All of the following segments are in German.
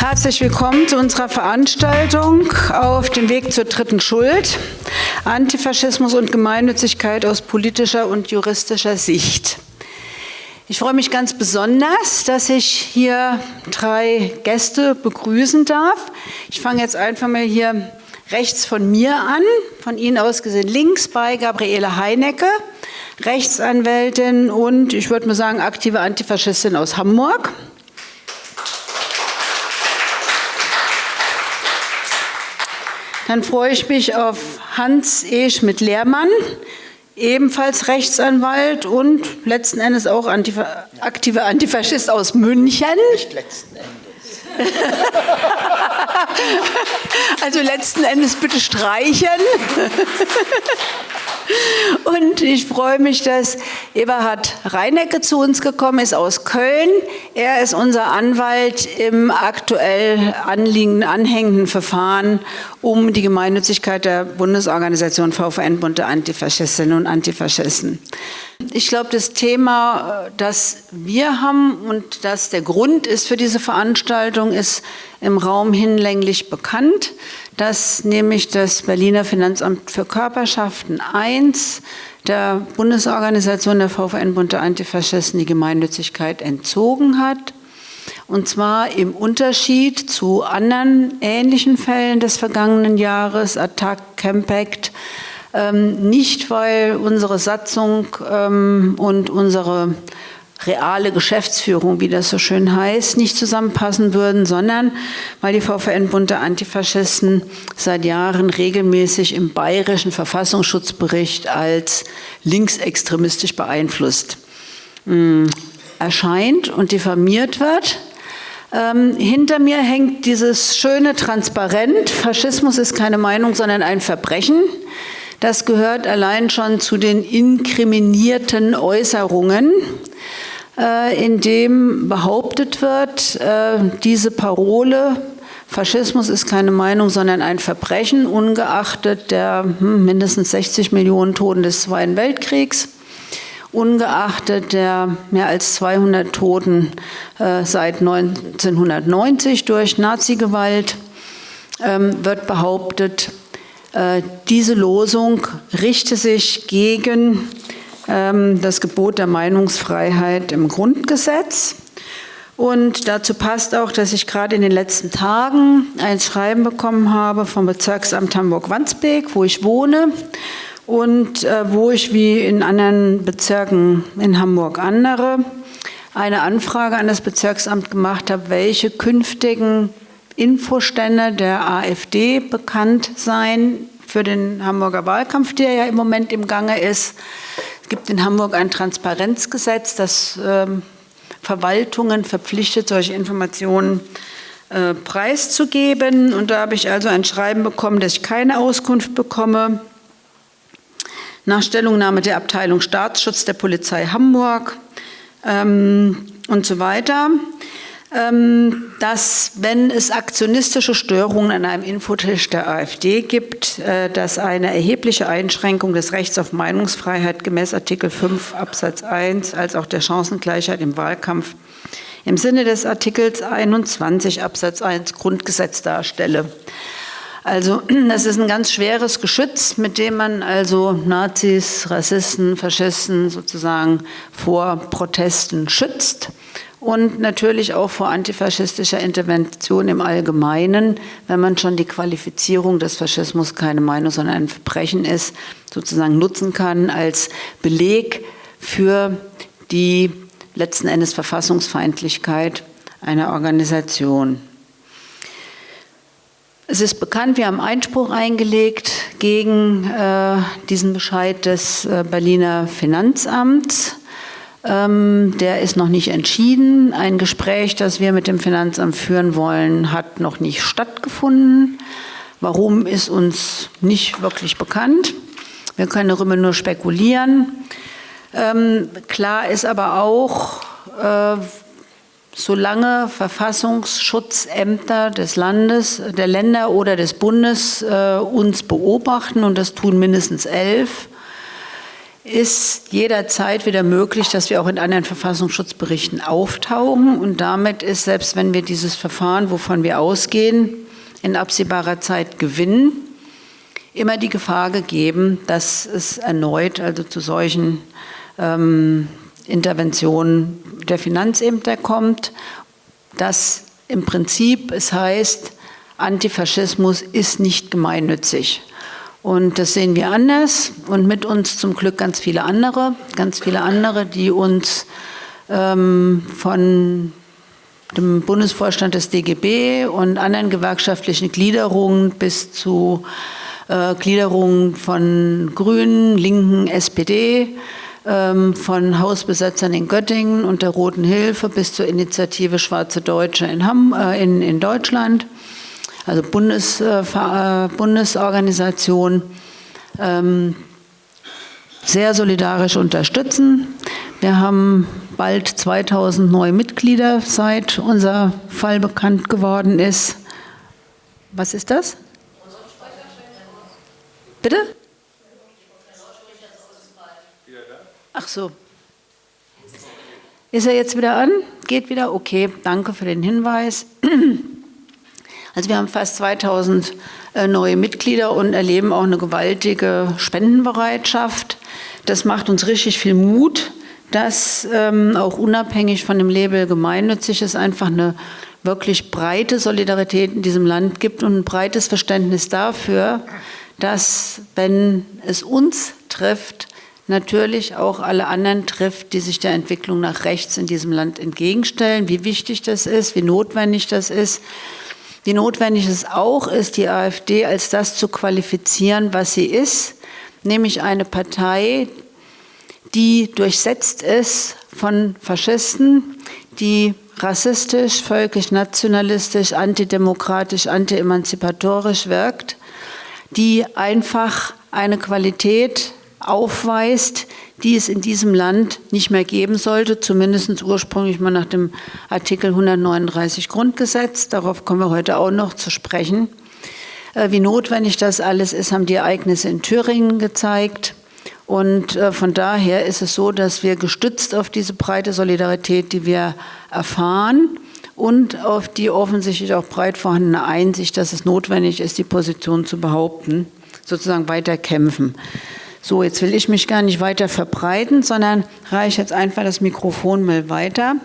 Herzlich willkommen zu unserer Veranstaltung auf dem Weg zur dritten Schuld. Antifaschismus und Gemeinnützigkeit aus politischer und juristischer Sicht. Ich freue mich ganz besonders, dass ich hier drei Gäste begrüßen darf. Ich fange jetzt einfach mal hier rechts von mir an, von Ihnen aus gesehen links bei Gabriele Heinecke, Rechtsanwältin und ich würde mal sagen aktive Antifaschistin aus Hamburg. Dann freue ich mich auf Hans E. Schmidt-Lehrmann, ebenfalls Rechtsanwalt und letzten Endes auch Antifa aktiver Antifaschist aus München. Nicht letzten Endes. also letzten Endes bitte streichen. Und ich freue mich, dass Eberhard Reinecke zu uns gekommen ist aus Köln. Er ist unser Anwalt im aktuell anliegenden, anhängenden Verfahren um die Gemeinnützigkeit der Bundesorganisation VVN Bunte Antifaschistinnen und Antifaschisten. Ich glaube, das Thema, das wir haben und das der Grund ist für diese Veranstaltung, ist im Raum hinlänglich bekannt dass nämlich das Berliner Finanzamt für Körperschaften I der Bundesorganisation der VVN-Bund der Antifaschisten die Gemeinnützigkeit entzogen hat. Und zwar im Unterschied zu anderen ähnlichen Fällen des vergangenen Jahres, Attack, Campact, ähm, nicht weil unsere Satzung ähm, und unsere reale Geschäftsführung, wie das so schön heißt, nicht zusammenpassen würden, sondern weil die VVN-Bund der Antifaschisten seit Jahren regelmäßig im bayerischen Verfassungsschutzbericht als linksextremistisch beeinflusst mh, hm, erscheint und diffamiert wird. Ähm, hinter mir hängt dieses schöne Transparent, Faschismus ist keine Meinung, sondern ein Verbrechen. Das gehört allein schon zu den inkriminierten Äußerungen äh, in dem behauptet wird, äh, diese Parole, Faschismus ist keine Meinung, sondern ein Verbrechen, ungeachtet der hm, mindestens 60 Millionen Toten des Zweiten Weltkriegs, ungeachtet der mehr als 200 Toten äh, seit 1990 durch Nazigewalt, ähm, wird behauptet, diese Losung richte sich gegen ähm, das Gebot der Meinungsfreiheit im Grundgesetz. Und dazu passt auch, dass ich gerade in den letzten Tagen ein Schreiben bekommen habe vom Bezirksamt Hamburg-Wandsbek, wo ich wohne und äh, wo ich wie in anderen Bezirken in Hamburg andere eine Anfrage an das Bezirksamt gemacht habe, welche künftigen Infostände der AfD bekannt seien für den Hamburger Wahlkampf, der ja im Moment im Gange ist gibt in Hamburg ein Transparenzgesetz, das ähm, Verwaltungen verpflichtet, solche Informationen äh, preiszugeben. Und da habe ich also ein Schreiben bekommen, dass ich keine Auskunft bekomme. Nach Stellungnahme der Abteilung Staatsschutz der Polizei Hamburg ähm, und so weiter. Ähm, dass, wenn es aktionistische Störungen an einem Infotisch der AfD gibt, äh, dass eine erhebliche Einschränkung des Rechts auf Meinungsfreiheit gemäß Artikel 5 Absatz 1 als auch der Chancengleichheit im Wahlkampf im Sinne des Artikels 21 Absatz 1 Grundgesetz darstelle. Also das ist ein ganz schweres Geschütz, mit dem man also Nazis, Rassisten, Faschisten sozusagen vor Protesten schützt und natürlich auch vor antifaschistischer Intervention im Allgemeinen, wenn man schon die Qualifizierung des Faschismus keine Meinung, sondern ein Verbrechen ist, sozusagen nutzen kann als Beleg für die letzten Endes Verfassungsfeindlichkeit einer Organisation. Es ist bekannt, wir haben Einspruch eingelegt gegen äh, diesen Bescheid des äh, Berliner Finanzamts. Ähm, der ist noch nicht entschieden. Ein Gespräch, das wir mit dem Finanzamt führen wollen, hat noch nicht stattgefunden. Warum ist uns nicht wirklich bekannt. Wir können darüber nur spekulieren. Ähm, klar ist aber auch, äh, solange Verfassungsschutzämter des Landes, der Länder oder des Bundes äh, uns beobachten, und das tun mindestens elf, ist jederzeit wieder möglich, dass wir auch in anderen Verfassungsschutzberichten auftauchen. Und damit ist, selbst wenn wir dieses Verfahren, wovon wir ausgehen, in absehbarer Zeit gewinnen, immer die Gefahr gegeben, dass es erneut also zu solchen ähm, Interventionen der Finanzämter kommt, dass im Prinzip es heißt, Antifaschismus ist nicht gemeinnützig. Und das sehen wir anders und mit uns zum Glück ganz viele andere, ganz viele andere, die uns ähm, von dem Bundesvorstand des DGB und anderen gewerkschaftlichen Gliederungen bis zu äh, Gliederungen von Grünen, Linken, SPD, von Hausbesetzern in Göttingen und der Roten Hilfe bis zur Initiative Schwarze Deutsche in, Hamm, äh, in, in Deutschland also Bundes, äh, äh, Bundesorganisation, ähm, sehr solidarisch unterstützen. Wir haben bald 2000 neue Mitglieder, seit unser Fall bekannt geworden ist. Was ist das? Bitte? Ach so. Ist er jetzt wieder an? Geht wieder? Okay, danke für den Hinweis. Also wir haben fast 2000 äh, neue Mitglieder und erleben auch eine gewaltige Spendenbereitschaft. Das macht uns richtig viel Mut, dass ähm, auch unabhängig von dem Label gemeinnützig es einfach eine wirklich breite Solidarität in diesem Land gibt und ein breites Verständnis dafür, dass wenn es uns trifft, natürlich auch alle anderen trifft, die sich der Entwicklung nach rechts in diesem Land entgegenstellen, wie wichtig das ist, wie notwendig das ist. Wie notwendig es auch ist, die AfD als das zu qualifizieren, was sie ist, nämlich eine Partei, die durchsetzt ist von Faschisten, die rassistisch, völkisch-nationalistisch, antidemokratisch, anti-emanzipatorisch wirkt, die einfach eine Qualität aufweist, die es in diesem Land nicht mehr geben sollte, zumindest ursprünglich mal nach dem Artikel 139 Grundgesetz. Darauf kommen wir heute auch noch zu sprechen. Äh, wie notwendig das alles ist, haben die Ereignisse in Thüringen gezeigt. Und äh, von daher ist es so, dass wir gestützt auf diese breite Solidarität, die wir erfahren, und auf die offensichtlich auch breit vorhandene Einsicht, dass es notwendig ist, die Position zu behaupten, sozusagen weiter kämpfen. So, jetzt will ich mich gar nicht weiter verbreiten, sondern reiche jetzt einfach das Mikrofon mal weiter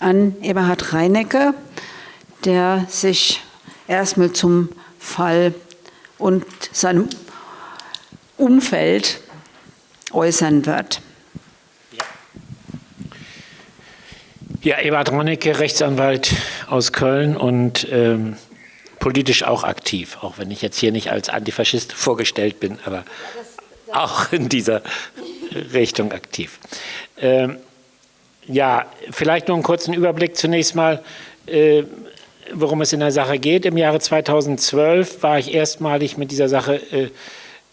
an Eberhard Reinecke, der sich erstmal zum Fall und seinem Umfeld äußern wird. Ja, Eberhard Reinecke, Rechtsanwalt aus Köln und ähm, politisch auch aktiv, auch wenn ich jetzt hier nicht als Antifaschist vorgestellt bin, aber auch in dieser Richtung aktiv. Ähm, ja, vielleicht nur einen kurzen Überblick zunächst mal, äh, worum es in der Sache geht. Im Jahre 2012 war ich erstmalig mit dieser Sache äh,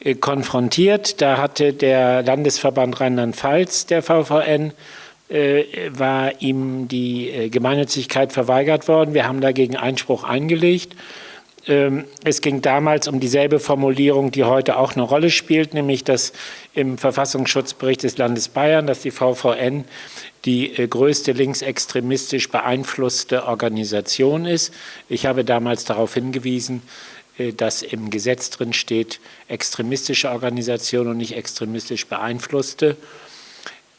äh, konfrontiert. Da hatte der Landesverband Rheinland-Pfalz, der VVN, äh, war ihm die äh, Gemeinnützigkeit verweigert worden. Wir haben dagegen Einspruch eingelegt es ging damals um dieselbe Formulierung, die heute auch eine Rolle spielt, nämlich dass im Verfassungsschutzbericht des Landes Bayern, dass die VVN die äh, größte linksextremistisch beeinflusste Organisation ist. Ich habe damals darauf hingewiesen, äh, dass im Gesetz drin steht, extremistische Organisation und nicht extremistisch beeinflusste.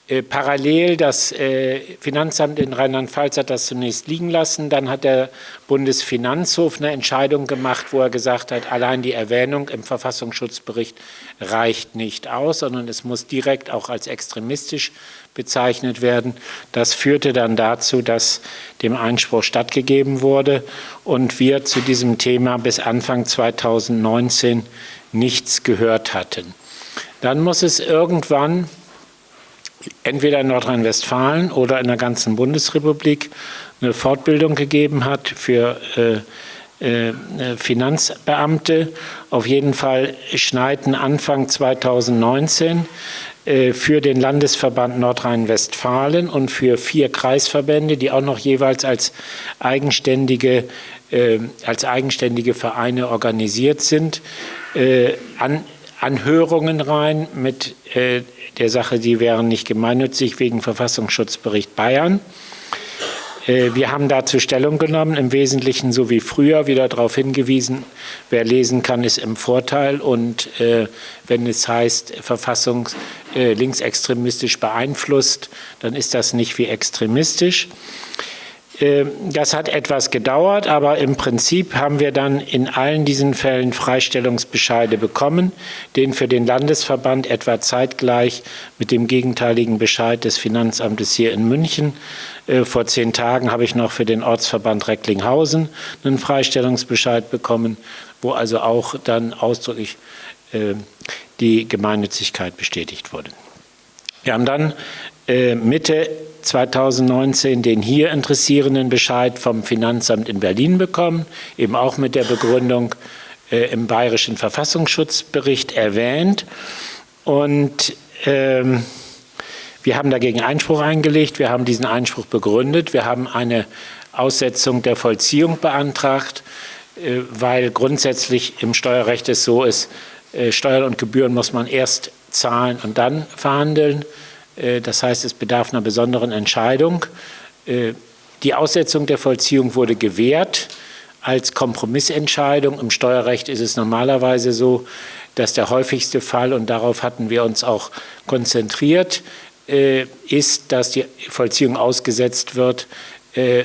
Äh, parallel, das äh, Finanzamt in Rheinland-Pfalz hat das zunächst liegen lassen. Dann hat der Bundesfinanzhof eine Entscheidung gemacht, wo er gesagt hat, allein die Erwähnung im Verfassungsschutzbericht reicht nicht aus, sondern es muss direkt auch als extremistisch bezeichnet werden. Das führte dann dazu, dass dem Einspruch stattgegeben wurde und wir zu diesem Thema bis Anfang 2019 nichts gehört hatten. Dann muss es irgendwann entweder in Nordrhein-Westfalen oder in der ganzen Bundesrepublik eine Fortbildung gegeben hat für äh, äh, Finanzbeamte. Auf jeden Fall schneiden Anfang 2019 äh, für den Landesverband Nordrhein-Westfalen und für vier Kreisverbände, die auch noch jeweils als eigenständige, äh, als eigenständige Vereine organisiert sind, äh, an Anhörungen rein mit äh, der Sache, die wären nicht gemeinnützig wegen Verfassungsschutzbericht Bayern. Äh, wir haben dazu Stellung genommen, im Wesentlichen so wie früher, wieder darauf hingewiesen, wer lesen kann, ist im Vorteil. Und äh, wenn es heißt, Verfassung äh, linksextremistisch beeinflusst, dann ist das nicht wie extremistisch. Ähm, das hat etwas gedauert, aber im Prinzip haben wir dann in allen diesen Fällen Freistellungsbescheide bekommen, den für den Landesverband etwa zeitgleich mit dem gegenteiligen Bescheid des Finanzamtes hier in München. Äh, vor zehn Tagen habe ich noch für den Ortsverband Recklinghausen einen Freistellungsbescheid bekommen, wo also auch dann ausdrücklich äh, die Gemeinnützigkeit bestätigt wurde. Wir haben dann Mitte 2019 den hier interessierenden Bescheid vom Finanzamt in Berlin bekommen, eben auch mit der Begründung äh, im Bayerischen Verfassungsschutzbericht erwähnt. Und ähm, wir haben dagegen Einspruch eingelegt, wir haben diesen Einspruch begründet, wir haben eine Aussetzung der Vollziehung beantragt, äh, weil grundsätzlich im Steuerrecht es so ist, äh, Steuern und Gebühren muss man erst zahlen und dann verhandeln. Äh, das heißt, es bedarf einer besonderen Entscheidung. Äh, die Aussetzung der Vollziehung wurde gewährt als Kompromissentscheidung. Im Steuerrecht ist es normalerweise so, dass der häufigste Fall, und darauf hatten wir uns auch konzentriert, äh, ist, dass die Vollziehung ausgesetzt wird,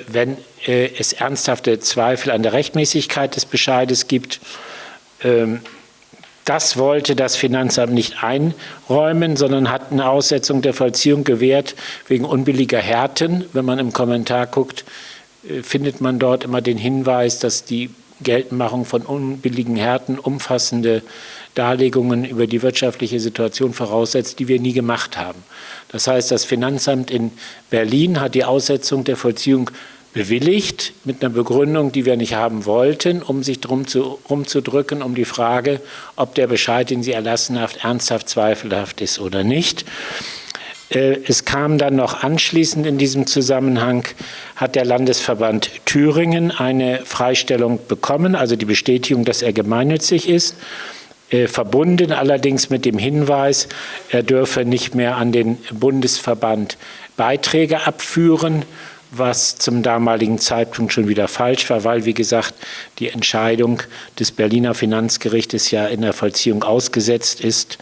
wenn es ernsthafte Zweifel an der Rechtmäßigkeit des Bescheides gibt. Das wollte das Finanzamt nicht einräumen, sondern hat eine Aussetzung der Vollziehung gewährt wegen unbilliger Härten. Wenn man im Kommentar guckt, äh, findet man dort immer den Hinweis, dass die Geltendmachung von unbilligen Härten umfassende Darlegungen über die wirtschaftliche Situation voraussetzt, die wir nie gemacht haben. Das heißt, das Finanzamt in Berlin hat die Aussetzung der Vollziehung bewilligt mit einer Begründung, die wir nicht haben wollten, um sich drum zu, rumzudrücken, um die Frage, ob der Bescheid, den sie erlassen hat, ernsthaft zweifelhaft ist oder nicht. Äh, es kam dann noch anschließend in diesem Zusammenhang, hat der Landesverband Thüringen eine Freistellung bekommen, also die Bestätigung, dass er gemeinnützig ist, äh, verbunden allerdings mit dem Hinweis, er dürfe nicht mehr an den Bundesverband Beiträge abführen, was zum damaligen Zeitpunkt schon wieder falsch war, weil, wie gesagt, die Entscheidung des Berliner Finanzgerichtes ja in der Vollziehung ausgesetzt ist.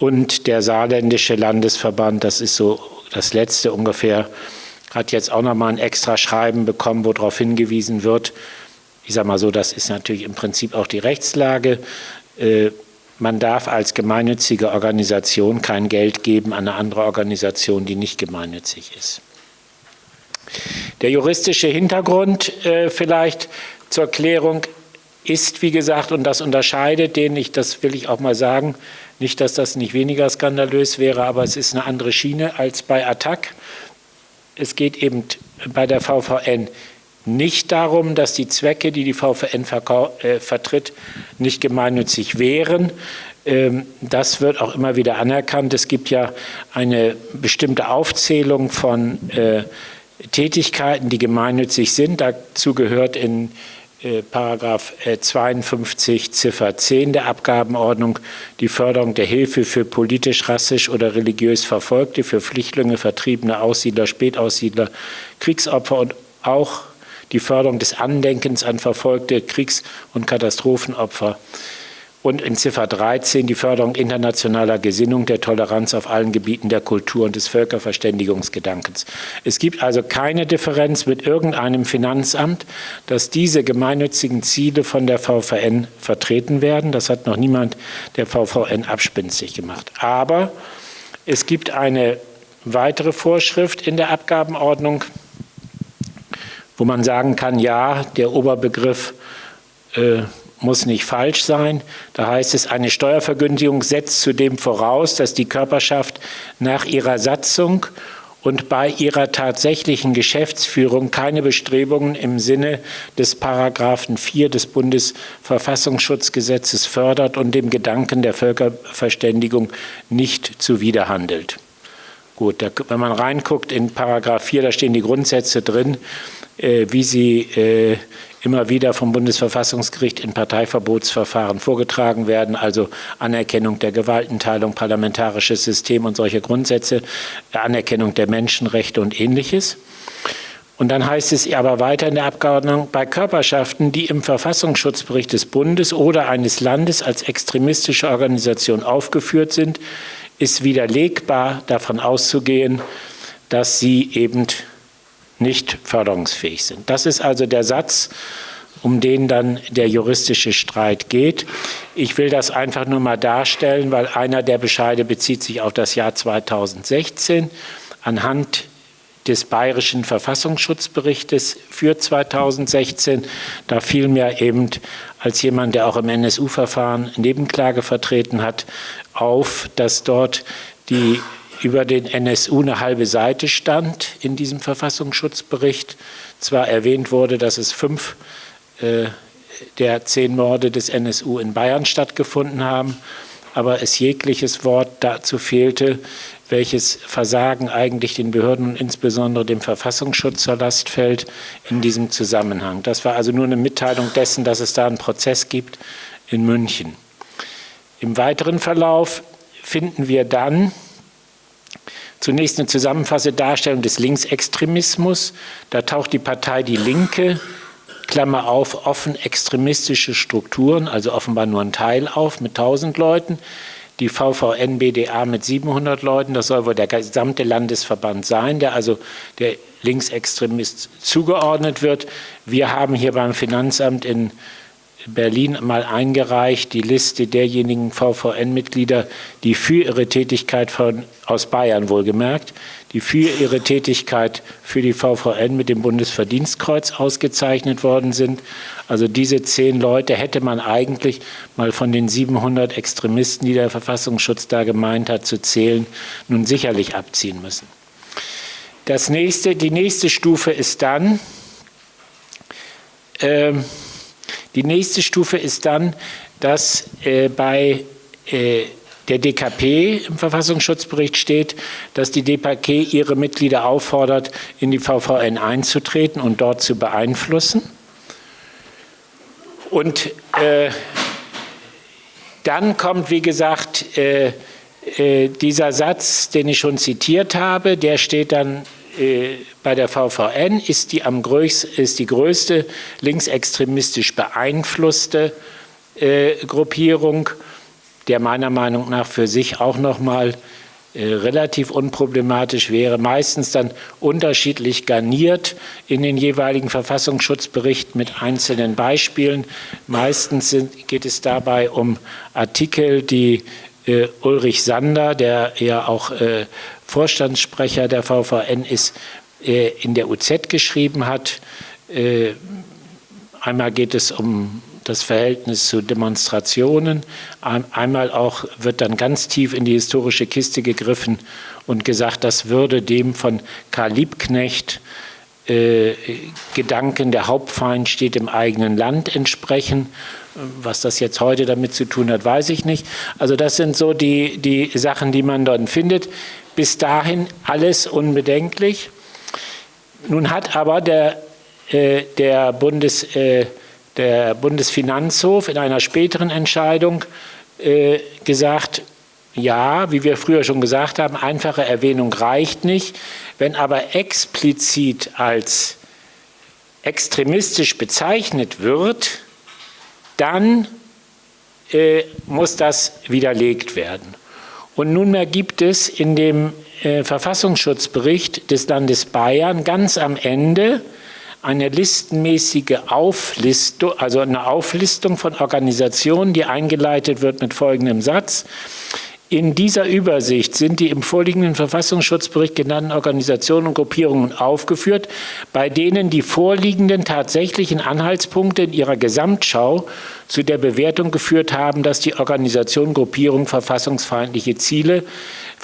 Und der saarländische Landesverband, das ist so das letzte ungefähr, hat jetzt auch nochmal ein extra Schreiben bekommen, wo darauf hingewiesen wird, ich sage mal so, das ist natürlich im Prinzip auch die Rechtslage, äh, man darf als gemeinnützige Organisation kein Geld geben an eine andere Organisation, die nicht gemeinnützig ist. Der juristische Hintergrund äh, vielleicht zur Klärung ist, wie gesagt, und das unterscheidet den, ich, das will ich auch mal sagen, nicht, dass das nicht weniger skandalös wäre, aber es ist eine andere Schiene als bei Attac. Es geht eben bei der VVN nicht darum, dass die Zwecke, die die VVN äh, vertritt, nicht gemeinnützig wären. Ähm, das wird auch immer wieder anerkannt. Es gibt ja eine bestimmte Aufzählung von äh, Tätigkeiten, die gemeinnützig sind. Dazu gehört in äh, Paragraph 52 äh, Ziffer 10 der Abgabenordnung die Förderung der Hilfe für politisch, rassisch oder religiös Verfolgte, für Flüchtlinge, Vertriebene, Aussiedler, Spätaussiedler, Kriegsopfer und auch die Förderung des Andenkens an verfolgte Kriegs- und Katastrophenopfer und in Ziffer 13 die Förderung internationaler Gesinnung, der Toleranz auf allen Gebieten der Kultur und des Völkerverständigungsgedankens. Es gibt also keine Differenz mit irgendeinem Finanzamt, dass diese gemeinnützigen Ziele von der VVN vertreten werden. Das hat noch niemand der VVN abspenstig gemacht. Aber es gibt eine weitere Vorschrift in der Abgabenordnung, wo man sagen kann, ja, der Oberbegriff äh, muss nicht falsch sein. Da heißt es, eine Steuervergünstigung setzt zudem voraus, dass die Körperschaft nach ihrer Satzung und bei ihrer tatsächlichen Geschäftsführung keine Bestrebungen im Sinne des Paragraphen 4 des Bundesverfassungsschutzgesetzes fördert und dem Gedanken der Völkerverständigung nicht zuwiderhandelt. Gut, da, wenn man reinguckt in Paragraph 4, da stehen die Grundsätze drin, äh, wie sie äh, immer wieder vom Bundesverfassungsgericht in Parteiverbotsverfahren vorgetragen werden, also Anerkennung der Gewaltenteilung, parlamentarisches System und solche Grundsätze, Anerkennung der Menschenrechte und ähnliches. Und dann heißt es aber weiter in der Abgeordneten, bei Körperschaften, die im Verfassungsschutzbericht des Bundes oder eines Landes als extremistische Organisation aufgeführt sind, ist widerlegbar davon auszugehen, dass sie eben nicht förderungsfähig sind. Das ist also der Satz, um den dann der juristische Streit geht. Ich will das einfach nur mal darstellen, weil einer der Bescheide bezieht sich auf das Jahr 2016. Anhand des Bayerischen Verfassungsschutzberichtes für 2016. Da fiel mir eben als jemand, der auch im NSU-Verfahren Nebenklage vertreten hat, auf, dass dort die über den NSU eine halbe Seite stand in diesem Verfassungsschutzbericht. Zwar erwähnt wurde, dass es fünf äh, der zehn Morde des NSU in Bayern stattgefunden haben, aber es jegliches Wort dazu fehlte, welches Versagen eigentlich den Behörden und insbesondere dem Verfassungsschutz zur Last fällt in diesem Zusammenhang. Das war also nur eine Mitteilung dessen, dass es da einen Prozess gibt in München. Im weiteren Verlauf finden wir dann zunächst eine zusammenfassende Darstellung des Linksextremismus. Da taucht die Partei Die Linke, Klammer auf, offen extremistische Strukturen, also offenbar nur ein Teil auf mit 1000 Leuten die VVN-BDA mit 700 Leuten. Das soll wohl der gesamte Landesverband sein, der also der Linksextremist zugeordnet wird. Wir haben hier beim Finanzamt in Berlin mal eingereicht, die Liste derjenigen VVN-Mitglieder, die für ihre Tätigkeit von, aus Bayern wohlgemerkt, die für ihre Tätigkeit für die VVN mit dem Bundesverdienstkreuz ausgezeichnet worden sind. Also diese zehn Leute hätte man eigentlich mal von den 700 Extremisten, die der Verfassungsschutz da gemeint hat, zu zählen, nun sicherlich abziehen müssen. Das nächste, die nächste Stufe ist dann, äh, die nächste Stufe ist dann, dass äh, bei äh, der DKP im Verfassungsschutzbericht steht, dass die DKP ihre Mitglieder auffordert, in die VVN einzutreten und dort zu beeinflussen. Und äh, dann kommt, wie gesagt, äh, äh, dieser Satz, den ich schon zitiert habe, der steht dann äh, bei der VVN, ist die, am größ, ist die größte linksextremistisch beeinflusste äh, Gruppierung der meiner Meinung nach für sich auch nochmal äh, relativ unproblematisch wäre, meistens dann unterschiedlich garniert in den jeweiligen Verfassungsschutzberichten mit einzelnen Beispielen. Meistens sind, geht es dabei um Artikel, die äh, Ulrich Sander, der ja auch äh, Vorstandssprecher der VVN ist, in der UZ geschrieben hat. Äh, einmal geht es um das Verhältnis zu Demonstrationen. Einmal auch wird dann ganz tief in die historische Kiste gegriffen und gesagt, das würde dem von Karl Liebknecht äh, Gedanken, der Hauptfeind steht im eigenen Land entsprechen. Was das jetzt heute damit zu tun hat, weiß ich nicht. Also das sind so die, die Sachen, die man dort findet. Bis dahin alles unbedenklich. Nun hat aber der, äh, der Bundes... Äh, der Bundesfinanzhof in einer späteren Entscheidung äh, gesagt, ja, wie wir früher schon gesagt haben, einfache Erwähnung reicht nicht. Wenn aber explizit als extremistisch bezeichnet wird, dann äh, muss das widerlegt werden. Und nunmehr gibt es in dem äh, Verfassungsschutzbericht des Landes Bayern ganz am Ende eine listenmäßige Auflistung, also eine Auflistung von Organisationen, die eingeleitet wird mit folgendem Satz. In dieser Übersicht sind die im vorliegenden Verfassungsschutzbericht genannten Organisationen und Gruppierungen aufgeführt, bei denen die vorliegenden tatsächlichen Anhaltspunkte in ihrer Gesamtschau zu der Bewertung geführt haben, dass die Organisation, Gruppierung verfassungsfeindliche Ziele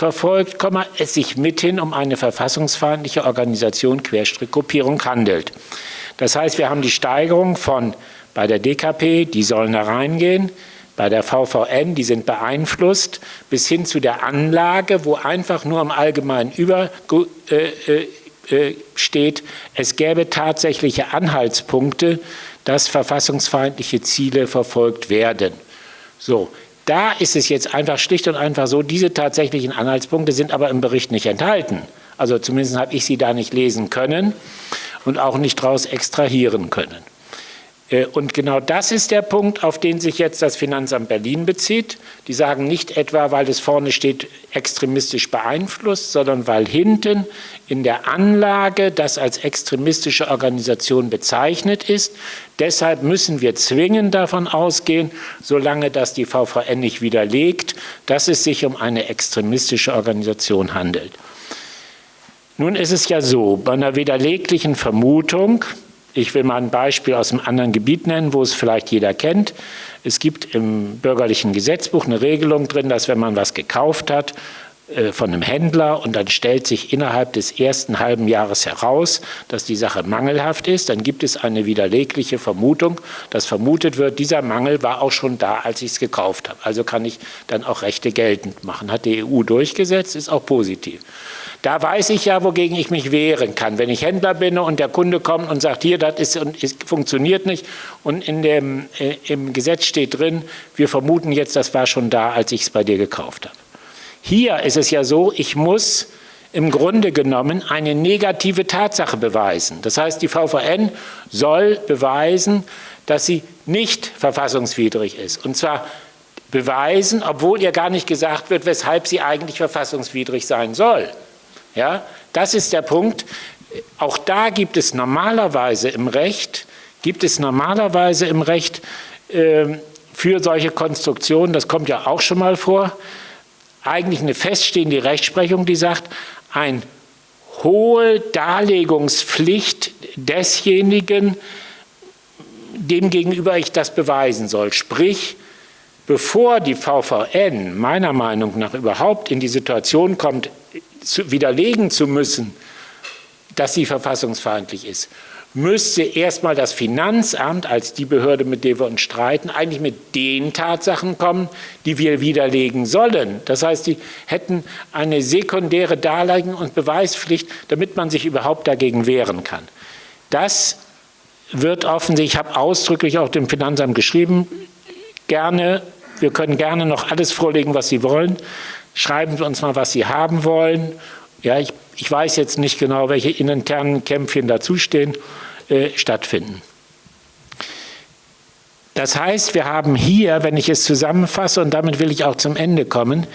verfolgt, es sich mithin um eine verfassungsfeindliche Organisation, Querstrick, Gruppierung handelt. Das heißt, wir haben die Steigerung von bei der DKP, die sollen da reingehen, bei der VVN, die sind beeinflusst, bis hin zu der Anlage, wo einfach nur im Allgemeinen über äh, äh, äh, steht, es gäbe tatsächliche Anhaltspunkte, dass verfassungsfeindliche Ziele verfolgt werden. So, da ist es jetzt einfach schlicht und einfach so, diese tatsächlichen Anhaltspunkte sind aber im Bericht nicht enthalten. Also zumindest habe ich sie da nicht lesen können und auch nicht daraus extrahieren können. Äh, und genau das ist der Punkt, auf den sich jetzt das Finanzamt Berlin bezieht. Die sagen nicht etwa, weil es vorne steht, extremistisch beeinflusst, sondern weil hinten in der Anlage das als extremistische Organisation bezeichnet ist. Deshalb müssen wir zwingend davon ausgehen, solange das die VVN nicht widerlegt, dass es sich um eine extremistische Organisation handelt. Nun ist es ja so, bei einer widerleglichen Vermutung, ich will mal ein Beispiel aus einem anderen Gebiet nennen, wo es vielleicht jeder kennt. Es gibt im bürgerlichen Gesetzbuch eine Regelung drin, dass wenn man was gekauft hat von einem Händler und dann stellt sich innerhalb des ersten halben Jahres heraus, dass die Sache mangelhaft ist, dann gibt es eine widerlegliche Vermutung, dass vermutet wird, dieser Mangel war auch schon da, als ich es gekauft habe. Also kann ich dann auch Rechte geltend machen. Hat die EU durchgesetzt, ist auch positiv. Da weiß ich ja, wogegen ich mich wehren kann. Wenn ich Händler bin und der Kunde kommt und sagt, hier, das ist, ist, funktioniert nicht und in dem, äh, im Gesetz steht drin, wir vermuten jetzt, das war schon da, als ich es bei dir gekauft habe. Hier ist es ja so, ich muss im Grunde genommen eine negative Tatsache beweisen. Das heißt, die VVN soll beweisen, dass sie nicht verfassungswidrig ist. Und zwar beweisen, obwohl ihr gar nicht gesagt wird, weshalb sie eigentlich verfassungswidrig sein soll. Ja, das ist der Punkt. Auch da gibt es normalerweise im Recht, gibt es normalerweise im Recht äh, für solche Konstruktionen, das kommt ja auch schon mal vor, eigentlich eine feststehende Rechtsprechung, die sagt, eine hohe Darlegungspflicht desjenigen, dem gegenüber ich das beweisen soll. Sprich, bevor die VVN meiner Meinung nach überhaupt in die Situation kommt, zu, widerlegen zu müssen, dass sie verfassungsfeindlich ist, müsste erstmal das Finanzamt als die Behörde, mit der wir uns streiten, eigentlich mit den Tatsachen kommen, die wir widerlegen sollen. Das heißt, die hätten eine sekundäre Darlegen- und Beweispflicht, damit man sich überhaupt dagegen wehren kann. Das wird offensichtlich, ich habe ausdrücklich auch dem Finanzamt geschrieben, gerne, wir können gerne noch alles vorlegen, was Sie wollen schreiben Sie uns mal, was Sie haben wollen. Ja, ich, ich weiß jetzt nicht genau, welche internen Kämpfchen dazustehen, äh, stattfinden. Das heißt, wir haben hier, wenn ich es zusammenfasse, und damit will ich auch zum Ende kommen,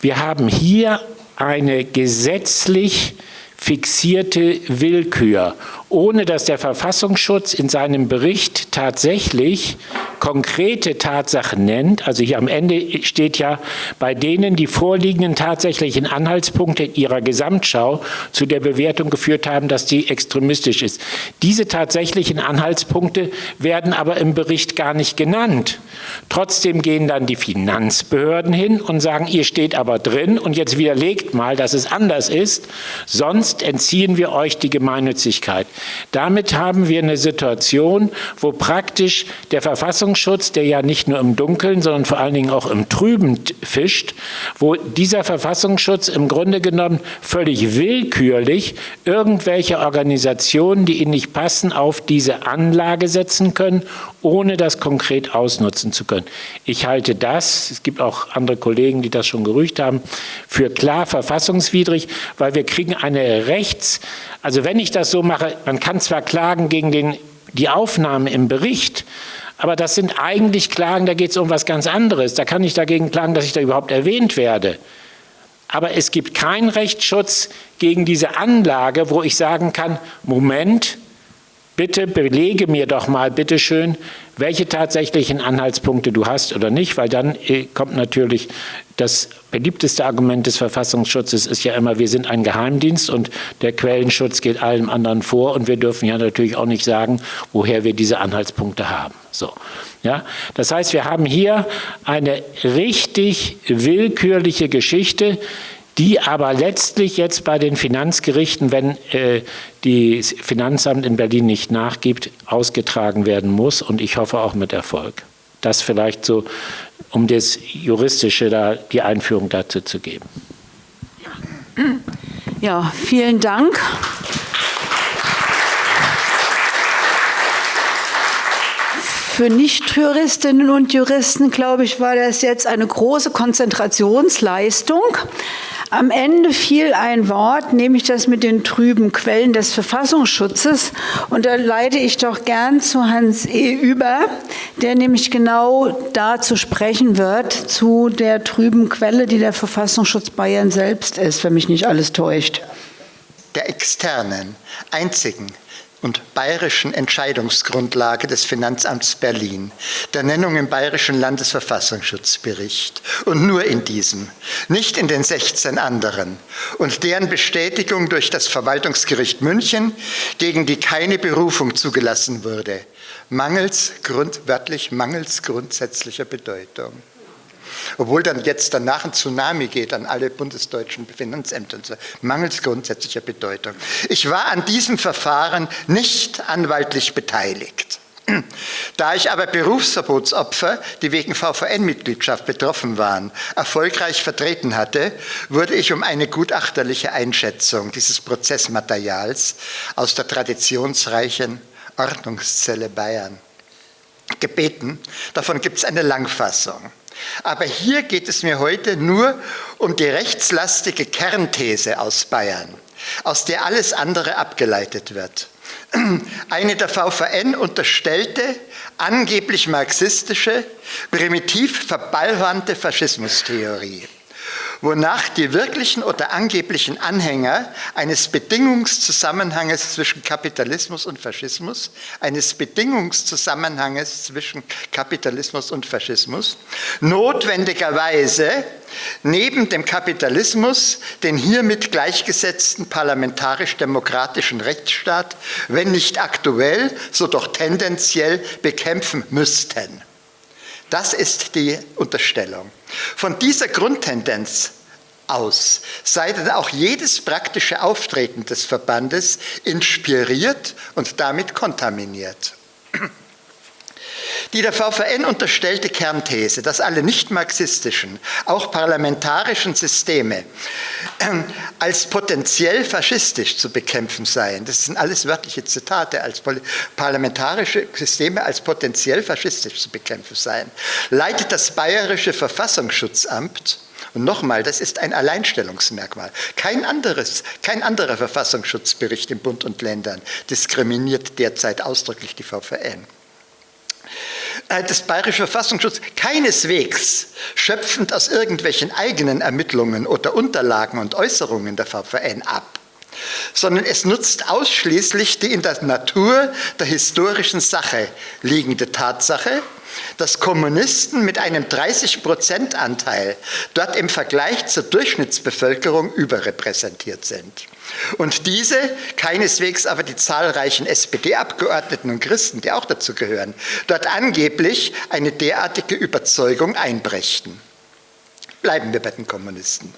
wir haben hier eine gesetzlich fixierte Willkür, ohne dass der Verfassungsschutz in seinem Bericht tatsächlich konkrete Tatsachen nennt, also hier am Ende steht ja, bei denen die vorliegenden tatsächlichen Anhaltspunkte in ihrer Gesamtschau zu der Bewertung geführt haben, dass die extremistisch ist. Diese tatsächlichen Anhaltspunkte werden aber im Bericht gar nicht genannt. Trotzdem gehen dann die Finanzbehörden hin und sagen, ihr steht aber drin und jetzt widerlegt mal, dass es anders ist, sonst entziehen wir euch die Gemeinnützigkeit. Damit haben wir eine Situation, wo praktisch der Verfassungsschutz der ja nicht nur im Dunkeln, sondern vor allen Dingen auch im Trüben fischt, wo dieser Verfassungsschutz im Grunde genommen völlig willkürlich irgendwelche Organisationen, die ihnen nicht passen, auf diese Anlage setzen können, ohne das konkret ausnutzen zu können. Ich halte das, es gibt auch andere Kollegen, die das schon gerügt haben, für klar verfassungswidrig, weil wir kriegen eine Rechts, also wenn ich das so mache, man kann zwar klagen gegen den, die Aufnahme im Bericht, aber das sind eigentlich Klagen, da geht es um was ganz anderes. Da kann ich dagegen klagen, dass ich da überhaupt erwähnt werde. Aber es gibt keinen Rechtsschutz gegen diese Anlage, wo ich sagen kann, Moment, bitte belege mir doch mal, bitteschön, welche tatsächlichen Anhaltspunkte du hast oder nicht, weil dann äh, kommt natürlich das beliebteste Argument des Verfassungsschutzes ist ja immer, wir sind ein Geheimdienst und der Quellenschutz geht allem anderen vor und wir dürfen ja natürlich auch nicht sagen, woher wir diese Anhaltspunkte haben. So, ja? Das heißt, wir haben hier eine richtig willkürliche Geschichte, die aber letztlich jetzt bei den Finanzgerichten, wenn äh, die Finanzamt in Berlin nicht nachgibt, ausgetragen werden muss und ich hoffe auch mit Erfolg. Das vielleicht so, um das Juristische da die Einführung dazu zu geben. Ja, vielen Dank. für Nichtjuristinnen und Juristen, glaube ich, war das jetzt eine große Konzentrationsleistung. Am Ende fiel ein Wort, nämlich das mit den trüben Quellen des Verfassungsschutzes. Und da leite ich doch gern zu Hans E. über, der nämlich genau dazu sprechen wird, zu der trüben Quelle, die der Verfassungsschutz Bayern selbst ist, wenn mich nicht alles täuscht. Der externen, einzigen und bayerischen Entscheidungsgrundlage des Finanzamts Berlin, der Nennung im bayerischen Landesverfassungsschutzbericht und nur in diesem, nicht in den 16 anderen und deren Bestätigung durch das Verwaltungsgericht München, gegen die keine Berufung zugelassen wurde, mangels, grund, wörtlich mangels grundsätzlicher Bedeutung. Obwohl dann jetzt danach ein Tsunami geht an alle bundesdeutschen Finanzämter, mangels grundsätzlicher Bedeutung. Ich war an diesem Verfahren nicht anwaltlich beteiligt. Da ich aber Berufsverbotsopfer, die wegen VVN-Mitgliedschaft betroffen waren, erfolgreich vertreten hatte, wurde ich um eine gutachterliche Einschätzung dieses Prozessmaterials aus der traditionsreichen Ordnungszelle Bayern gebeten. Davon gibt es eine Langfassung. Aber hier geht es mir heute nur um die rechtslastige Kernthese aus Bayern, aus der alles andere abgeleitet wird. Eine der VVN unterstellte, angeblich marxistische, primitiv verballhornte Faschismustheorie wonach die wirklichen oder angeblichen Anhänger eines Bedingungszusammenhanges zwischen Kapitalismus und Faschismus, eines Bedingungszusammenhanges zwischen Kapitalismus und Faschismus, notwendigerweise neben dem Kapitalismus den hiermit gleichgesetzten parlamentarisch-demokratischen Rechtsstaat, wenn nicht aktuell, so doch tendenziell bekämpfen müssten. Das ist die Unterstellung. Von dieser Grundtendenz aus sei dann auch jedes praktische Auftreten des Verbandes inspiriert und damit kontaminiert. Die der VVN unterstellte Kernthese, dass alle nicht-marxistischen, auch parlamentarischen Systeme ähm, als potenziell faschistisch zu bekämpfen seien, das sind alles wörtliche Zitate, als parlamentarische Systeme als potenziell faschistisch zu bekämpfen seien, leitet das Bayerische Verfassungsschutzamt und nochmal, das ist ein Alleinstellungsmerkmal. Kein, anderes, kein anderer Verfassungsschutzbericht in Bund und Ländern diskriminiert derzeit ausdrücklich die VVN. Äh, das Bayerische Verfassungsschutz keineswegs schöpfend aus irgendwelchen eigenen Ermittlungen oder Unterlagen und Äußerungen der VVN ab, sondern es nutzt ausschließlich die in der Natur der historischen Sache liegende Tatsache, dass Kommunisten mit einem 30-Prozent-Anteil dort im Vergleich zur Durchschnittsbevölkerung überrepräsentiert sind. Und diese, keineswegs aber die zahlreichen SPD-Abgeordneten und Christen, die auch dazu gehören, dort angeblich eine derartige Überzeugung einbrächten. Bleiben wir bei den Kommunisten.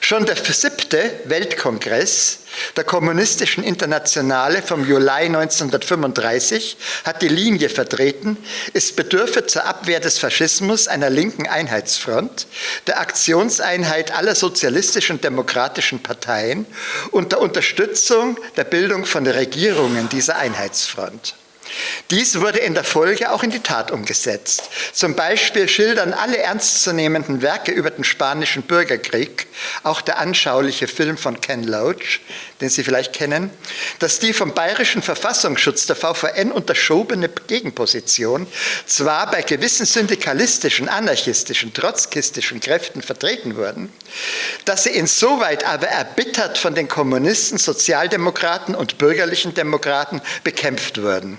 Schon der siebte Weltkongress der Kommunistischen Internationale vom Juli 1935 hat die Linie vertreten, es bedürfe zur Abwehr des Faschismus einer linken Einheitsfront, der Aktionseinheit aller sozialistischen und demokratischen Parteien und der Unterstützung der Bildung von Regierungen dieser Einheitsfront. Dies wurde in der Folge auch in die Tat umgesetzt. Zum Beispiel schildern alle ernstzunehmenden Werke über den spanischen Bürgerkrieg, auch der anschauliche Film von Ken Loach, den Sie vielleicht kennen, dass die vom bayerischen Verfassungsschutz der VVN unterschobene Gegenposition zwar bei gewissen syndikalistischen, anarchistischen, trotzkistischen Kräften vertreten wurden, dass sie insoweit aber erbittert von den Kommunisten, Sozialdemokraten und bürgerlichen Demokraten bekämpft wurden.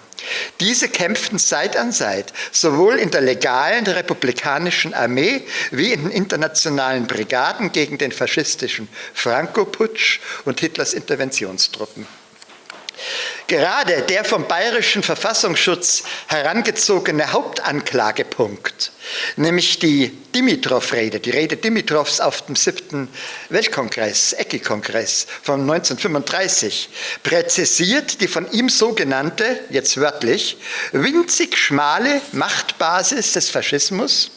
Diese kämpften Seit an Seit, sowohl in der legalen republikanischen Armee wie in den internationalen Brigaden gegen den faschistischen Franco-Putsch und Hitlers Interventionstruppen. Gerade der vom bayerischen Verfassungsschutz herangezogene Hauptanklagepunkt, nämlich die Dimitrov-Rede, die Rede Dimitrovs auf dem siebten Weltkongress, ECI-Kongress von 1935, präzisiert die von ihm sogenannte, jetzt wörtlich, winzig schmale Machtbasis des Faschismus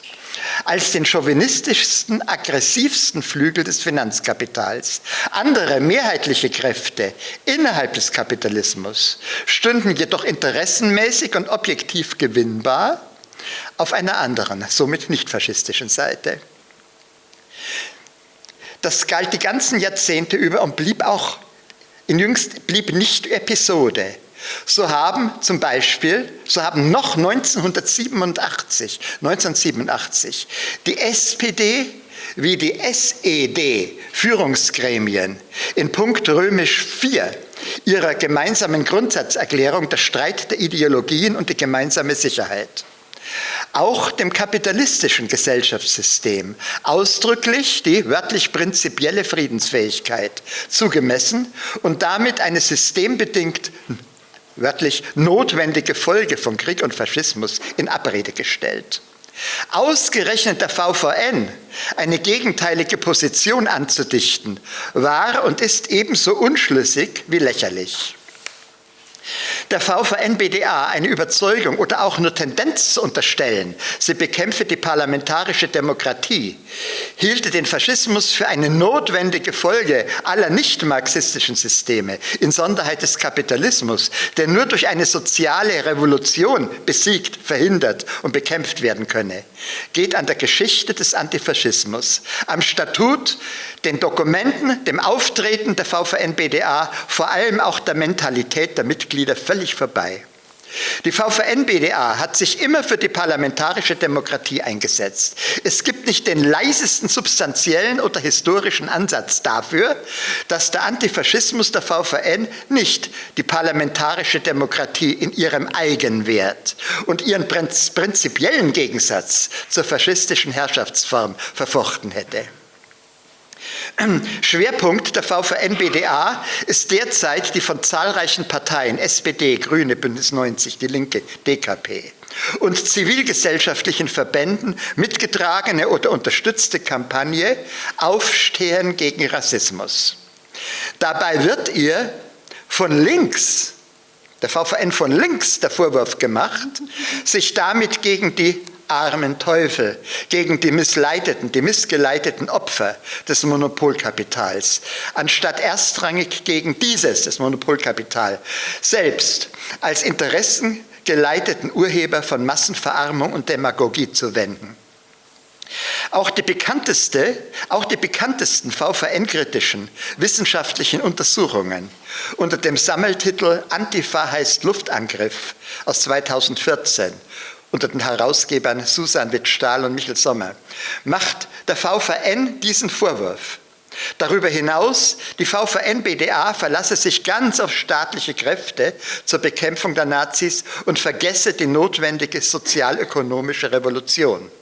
als den chauvinistischsten, aggressivsten Flügel des Finanzkapitals. Andere mehrheitliche Kräfte innerhalb des Kapitalismus stünden jedoch interessenmäßig und objektiv gewinnbar auf einer anderen, somit nicht faschistischen Seite. Das galt die ganzen Jahrzehnte über und blieb auch in jüngst blieb nicht Episode. So haben zum Beispiel, so haben noch 1987, 1987 die SPD wie die SED Führungsgremien in Punkt römisch 4 ihrer gemeinsamen Grundsatzerklärung der Streit der Ideologien und die gemeinsame Sicherheit. Auch dem kapitalistischen Gesellschaftssystem ausdrücklich die wörtlich prinzipielle Friedensfähigkeit zugemessen und damit eine systembedingt wörtlich notwendige Folge von Krieg und Faschismus in Abrede gestellt. Ausgerechnet der VVN eine gegenteilige Position anzudichten, war und ist ebenso unschlüssig wie lächerlich der VVN-BDA eine Überzeugung oder auch nur Tendenz zu unterstellen, sie bekämpfe die parlamentarische Demokratie, hielte den Faschismus für eine notwendige Folge aller nicht-marxistischen Systeme, insonderheit des Kapitalismus, der nur durch eine soziale Revolution besiegt, verhindert und bekämpft werden könne, geht an der Geschichte des Antifaschismus, am Statut, den Dokumenten, dem Auftreten der VVN-BDA, vor allem auch der Mentalität der Mitglieder völlig vorbei. Die VVN-BDA hat sich immer für die parlamentarische Demokratie eingesetzt. Es gibt nicht den leisesten substanziellen oder historischen Ansatz dafür, dass der Antifaschismus der VVN nicht die parlamentarische Demokratie in ihrem Eigenwert und ihren prinzipiellen Gegensatz zur faschistischen Herrschaftsform verfochten hätte. Schwerpunkt der VVN-BDA ist derzeit die von zahlreichen Parteien, SPD, Grüne, Bündnis 90, Die Linke, DKP, und zivilgesellschaftlichen Verbänden mitgetragene oder unterstützte Kampagne Aufstehen gegen Rassismus. Dabei wird ihr von links, der VVN von links, der Vorwurf gemacht, sich damit gegen die armen Teufel, gegen die missleiteten, die missgeleiteten Opfer des Monopolkapitals, anstatt erstrangig gegen dieses, das Monopolkapital, selbst als interessengeleiteten Urheber von Massenverarmung und Demagogie zu wenden. Auch die, bekannteste, auch die bekanntesten VVN-kritischen wissenschaftlichen Untersuchungen unter dem Sammeltitel Antifa heißt Luftangriff aus 2014 unter den Herausgebern Susan Witt-Stahl und Michael Sommer, macht der VVN diesen Vorwurf. Darüber hinaus, die VVN-BDA verlasse sich ganz auf staatliche Kräfte zur Bekämpfung der Nazis und vergesse die notwendige sozialökonomische Revolution.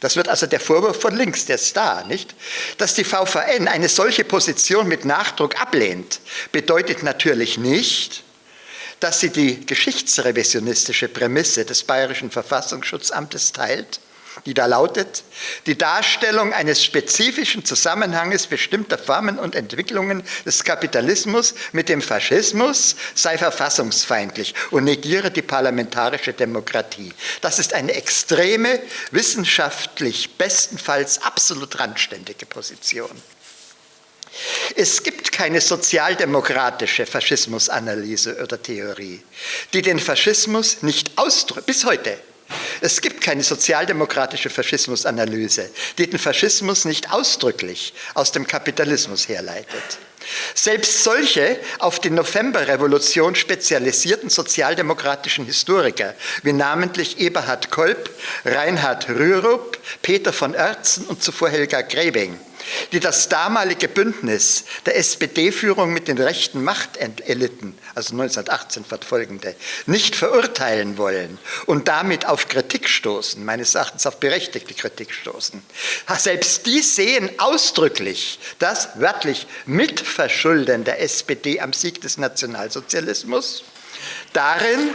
Das wird also der Vorwurf von links, der da, nicht? Dass die VVN eine solche Position mit Nachdruck ablehnt, bedeutet natürlich nicht, dass sie die geschichtsrevisionistische Prämisse des Bayerischen Verfassungsschutzamtes teilt, die da lautet, die Darstellung eines spezifischen Zusammenhanges bestimmter Formen und Entwicklungen des Kapitalismus mit dem Faschismus sei verfassungsfeindlich und negiere die parlamentarische Demokratie. Das ist eine extreme, wissenschaftlich bestenfalls absolut randständige Position. Es gibt keine sozialdemokratische Faschismusanalyse oder Theorie, die den Faschismus nicht ausdrückt, bis heute. Es gibt keine sozialdemokratische Faschismusanalyse, die den Faschismus nicht ausdrücklich aus dem Kapitalismus herleitet. Selbst solche auf die Novemberrevolution spezialisierten sozialdemokratischen Historiker, wie namentlich Eberhard Kolb, Reinhard Rürup, Peter von Oertzen und zuvor Helga Grebing, die das damalige Bündnis der SPD-Führung mit den rechten Machteliten, also 1918 fortfolgende, nicht verurteilen wollen und damit auf Kritik stoßen, meines Erachtens auf berechtigte Kritik stoßen. Selbst die sehen ausdrücklich das wörtlich Mitverschulden der SPD am Sieg des Nationalsozialismus darin,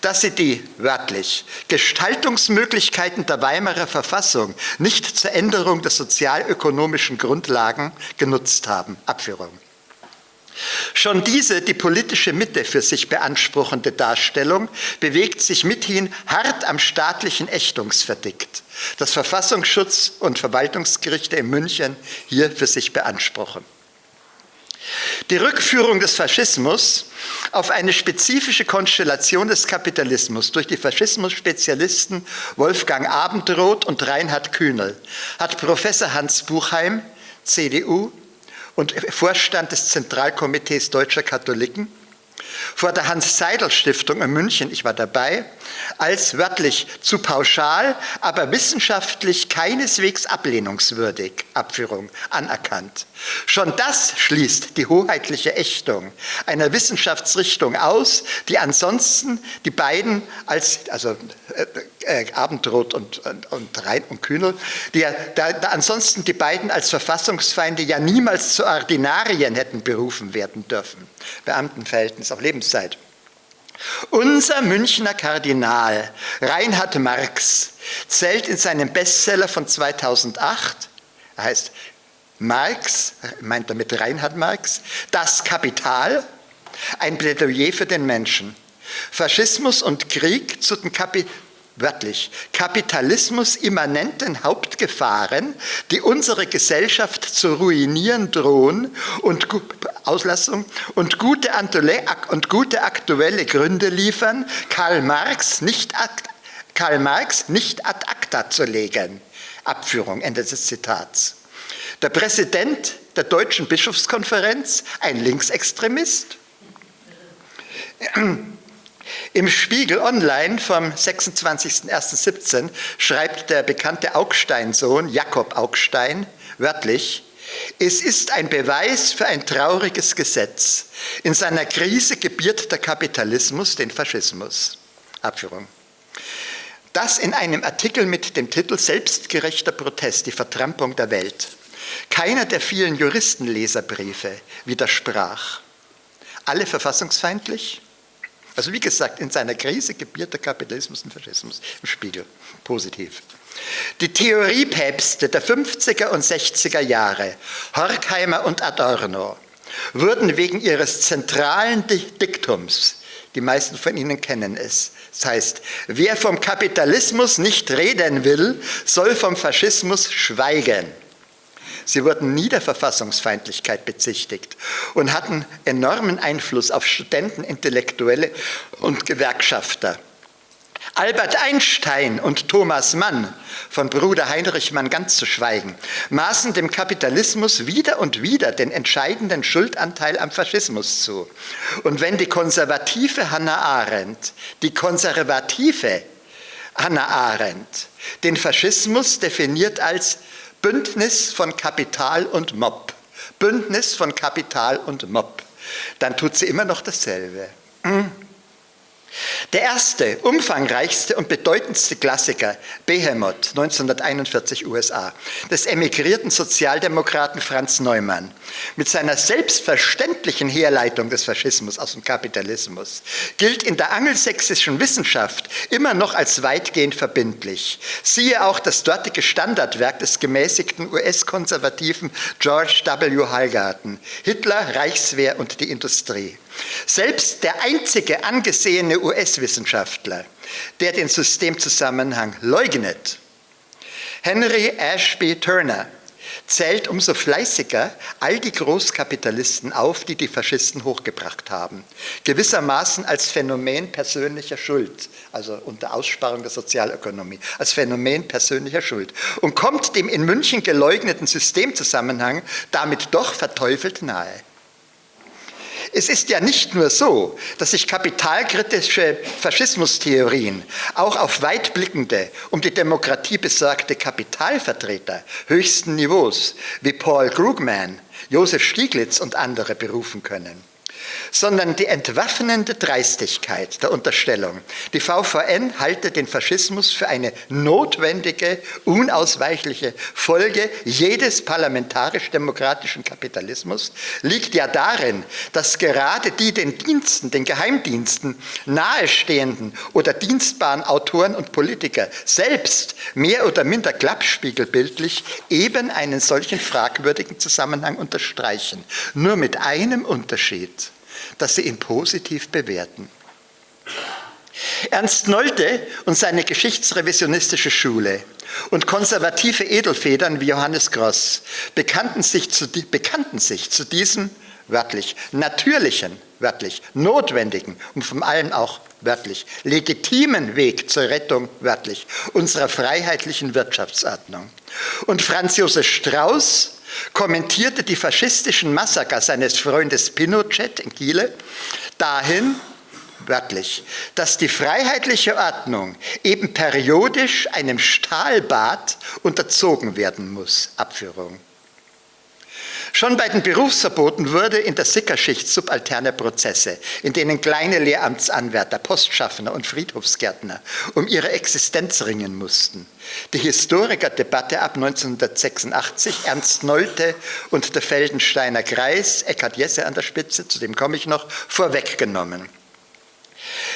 dass sie die, wörtlich, Gestaltungsmöglichkeiten der Weimarer Verfassung nicht zur Änderung der sozialökonomischen Grundlagen genutzt haben. Abführung. Schon diese die politische Mitte für sich beanspruchende Darstellung bewegt sich mithin hart am staatlichen Ächtungsverdikt, das Verfassungsschutz und Verwaltungsgerichte in München hier für sich beanspruchen. Die Rückführung des Faschismus auf eine spezifische Konstellation des Kapitalismus durch die Faschismus-Spezialisten Wolfgang Abendroth und Reinhard Kühnel hat Professor Hans Buchheim, CDU, und Vorstand des Zentralkomitees Deutscher Katholiken, vor der Hans-Seidel-Stiftung in München, ich war dabei, als wörtlich zu pauschal, aber wissenschaftlich keineswegs ablehnungswürdig Abführung anerkannt. Schon das schließt die hoheitliche Ächtung einer Wissenschaftsrichtung aus, die ansonsten die beiden als, also äh, äh, Abendrot und, und, und Rhein und Kühnel, die ja, da, da ansonsten die beiden als Verfassungsfeinde ja niemals zu Ordinarien hätten berufen werden dürfen. Beamtenverhältnis auf Lebenszeit. Unser Münchner Kardinal Reinhard Marx zählt in seinem Bestseller von 2008, er heißt Marx, meint damit Reinhard Marx, das Kapital, ein Plädoyer für den Menschen. Faschismus und Krieg zu den Kapi wörtlich, Kapitalismus immanenten Hauptgefahren, die unsere Gesellschaft zu ruinieren drohen und Auslassung und gute, und gute aktuelle Gründe liefern, Karl Marx nicht ad, Karl Marx nicht ad acta zu legen. Abführung, Ende des Zitats. Der Präsident der Deutschen Bischofskonferenz, ein Linksextremist. Im Spiegel Online vom 26.01.17 schreibt der bekannte Augstein-Sohn Jakob Augstein wörtlich, es ist ein Beweis für ein trauriges Gesetz. In seiner Krise gebiert der Kapitalismus den Faschismus. Abführung. Das in einem Artikel mit dem Titel Selbstgerechter Protest, die Vertrampung der Welt. Keiner der vielen Juristenleserbriefe widersprach. Alle verfassungsfeindlich, also wie gesagt, in seiner Krise gebiert der Kapitalismus und Faschismus im Spiegel. Positiv. Die Theoriepäpste der 50er und 60er Jahre, Horkheimer und Adorno, wurden wegen ihres zentralen Diktums, die meisten von Ihnen kennen es, das heißt, wer vom Kapitalismus nicht reden will, soll vom Faschismus schweigen. Sie wurden nie der Verfassungsfeindlichkeit bezichtigt und hatten enormen Einfluss auf Studenten, Intellektuelle und Gewerkschafter. Albert Einstein und Thomas Mann, von Bruder Heinrich Mann ganz zu schweigen, maßen dem Kapitalismus wieder und wieder den entscheidenden Schuldanteil am Faschismus zu. Und wenn die konservative Hannah Arendt, die konservative Hannah Arendt, den Faschismus definiert als Bündnis von Kapital und Mob. Bündnis von Kapital und Mob. Dann tut sie immer noch dasselbe. Hm. Der erste, umfangreichste und bedeutendste Klassiker, Behemoth, 1941 USA, des emigrierten Sozialdemokraten Franz Neumann, mit seiner selbstverständlichen Herleitung des Faschismus aus dem Kapitalismus, gilt in der angelsächsischen Wissenschaft immer noch als weitgehend verbindlich. Siehe auch das dortige Standardwerk des gemäßigten US-Konservativen George W. Hallgarten, Hitler, Reichswehr und die Industrie. Selbst der einzige angesehene US-Wissenschaftler, der den Systemzusammenhang leugnet, Henry Ashby Turner, zählt umso fleißiger all die Großkapitalisten auf, die die Faschisten hochgebracht haben. Gewissermaßen als Phänomen persönlicher Schuld, also unter Aussparung der Sozialökonomie, als Phänomen persönlicher Schuld. Und kommt dem in München geleugneten Systemzusammenhang damit doch verteufelt nahe. Es ist ja nicht nur so, dass sich kapitalkritische Faschismustheorien auch auf weitblickende, um die Demokratie besorgte Kapitalvertreter höchsten Niveaus wie Paul Krugman, Josef Stieglitz und andere berufen können. Sondern die entwaffnende Dreistigkeit der Unterstellung. Die VVN halte den Faschismus für eine notwendige, unausweichliche Folge jedes parlamentarisch-demokratischen Kapitalismus, liegt ja darin, dass gerade die den Diensten, den Geheimdiensten nahestehenden oder dienstbaren Autoren und Politiker selbst mehr oder minder klappspiegelbildlich eben einen solchen fragwürdigen Zusammenhang unterstreichen. Nur mit einem Unterschied dass sie ihn positiv bewerten. Ernst Nolte und seine geschichtsrevisionistische Schule und konservative Edelfedern wie Johannes Gross bekannten sich zu, bekannten sich zu diesem wörtlich natürlichen, wörtlich notwendigen und vor allem auch wörtlich legitimen Weg zur Rettung, wörtlich, unserer freiheitlichen Wirtschaftsordnung. Und Franz Josef Strauß kommentierte die faschistischen Massaker seines Freundes Pinochet in Chile dahin, wörtlich, dass die freiheitliche Ordnung eben periodisch einem Stahlbad unterzogen werden muss. Abführung. Schon bei den Berufsverboten wurde in der Sickerschicht subalterne Prozesse, in denen kleine Lehramtsanwärter, Postschaffner und Friedhofsgärtner um ihre Existenz ringen mussten. Die Historikerdebatte ab 1986, Ernst Nolte und der Feldensteiner Kreis, Eckhard Jesse an der Spitze, zu dem komme ich noch, vorweggenommen.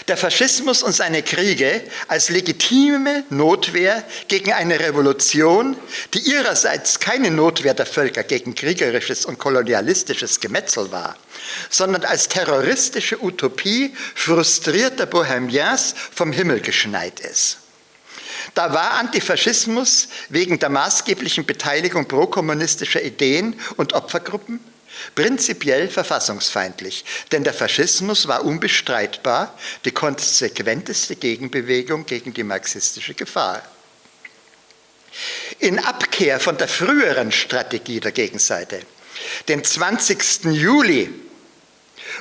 Der Faschismus und seine Kriege als legitime Notwehr gegen eine Revolution, die ihrerseits keine Notwehr der Völker gegen kriegerisches und kolonialistisches Gemetzel war, sondern als terroristische Utopie frustrierter Bohemians vom Himmel geschneit ist. Da war Antifaschismus wegen der maßgeblichen Beteiligung prokommunistischer Ideen und Opfergruppen prinzipiell verfassungsfeindlich, denn der Faschismus war unbestreitbar die konsequenteste Gegenbewegung gegen die marxistische Gefahr. In Abkehr von der früheren Strategie der Gegenseite, den 20. Juli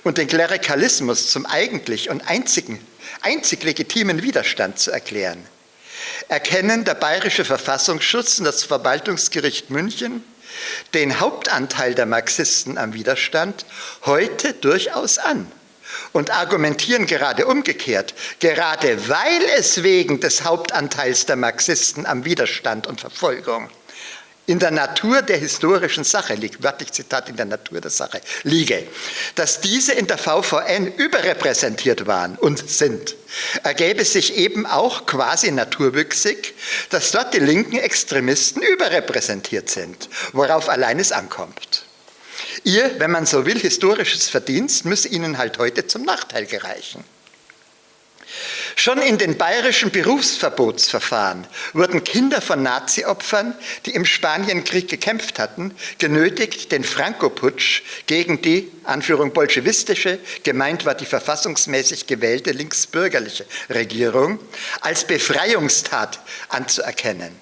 und den Klerikalismus zum eigentlich und einzigen, einzig legitimen Widerstand zu erklären, erkennen der Bayerische Verfassungsschutz und das Verwaltungsgericht München den Hauptanteil der Marxisten am Widerstand heute durchaus an und argumentieren gerade umgekehrt, gerade weil es wegen des Hauptanteils der Marxisten am Widerstand und Verfolgung in der Natur der historischen Sache liegt, wörtlich Zitat, in der Natur der Sache liege, dass diese in der VVN überrepräsentiert waren und sind, ergäbe sich eben auch quasi naturwüchsig, dass dort die linken Extremisten überrepräsentiert sind, worauf allein es ankommt. Ihr, wenn man so will, historisches Verdienst müsse ihnen halt heute zum Nachteil gereichen. Schon in den bayerischen Berufsverbotsverfahren wurden Kinder von Nazi-Opfern, die im Spanienkrieg gekämpft hatten, genötigt, den Franco-Putsch gegen die, Anführung bolschewistische, gemeint war die verfassungsmäßig gewählte linksbürgerliche Regierung, als Befreiungstat anzuerkennen.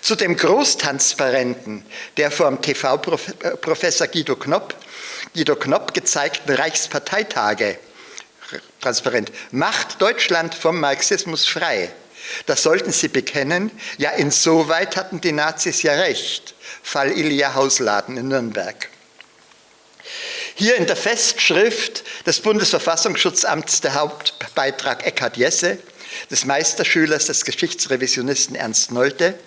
Zu dem Großtransparenten der vom TV-Professor Guido Knopp, Guido Knopp gezeigten Reichsparteitage transparent. Macht Deutschland vom Marxismus frei. Das sollten Sie bekennen. Ja, insoweit hatten die Nazis ja recht. Fall Ilja Hausladen in Nürnberg. Hier in der Festschrift des Bundesverfassungsschutzamts der Hauptbeitrag Eckhard Jesse, des Meisterschülers des Geschichtsrevisionisten Ernst Nolte.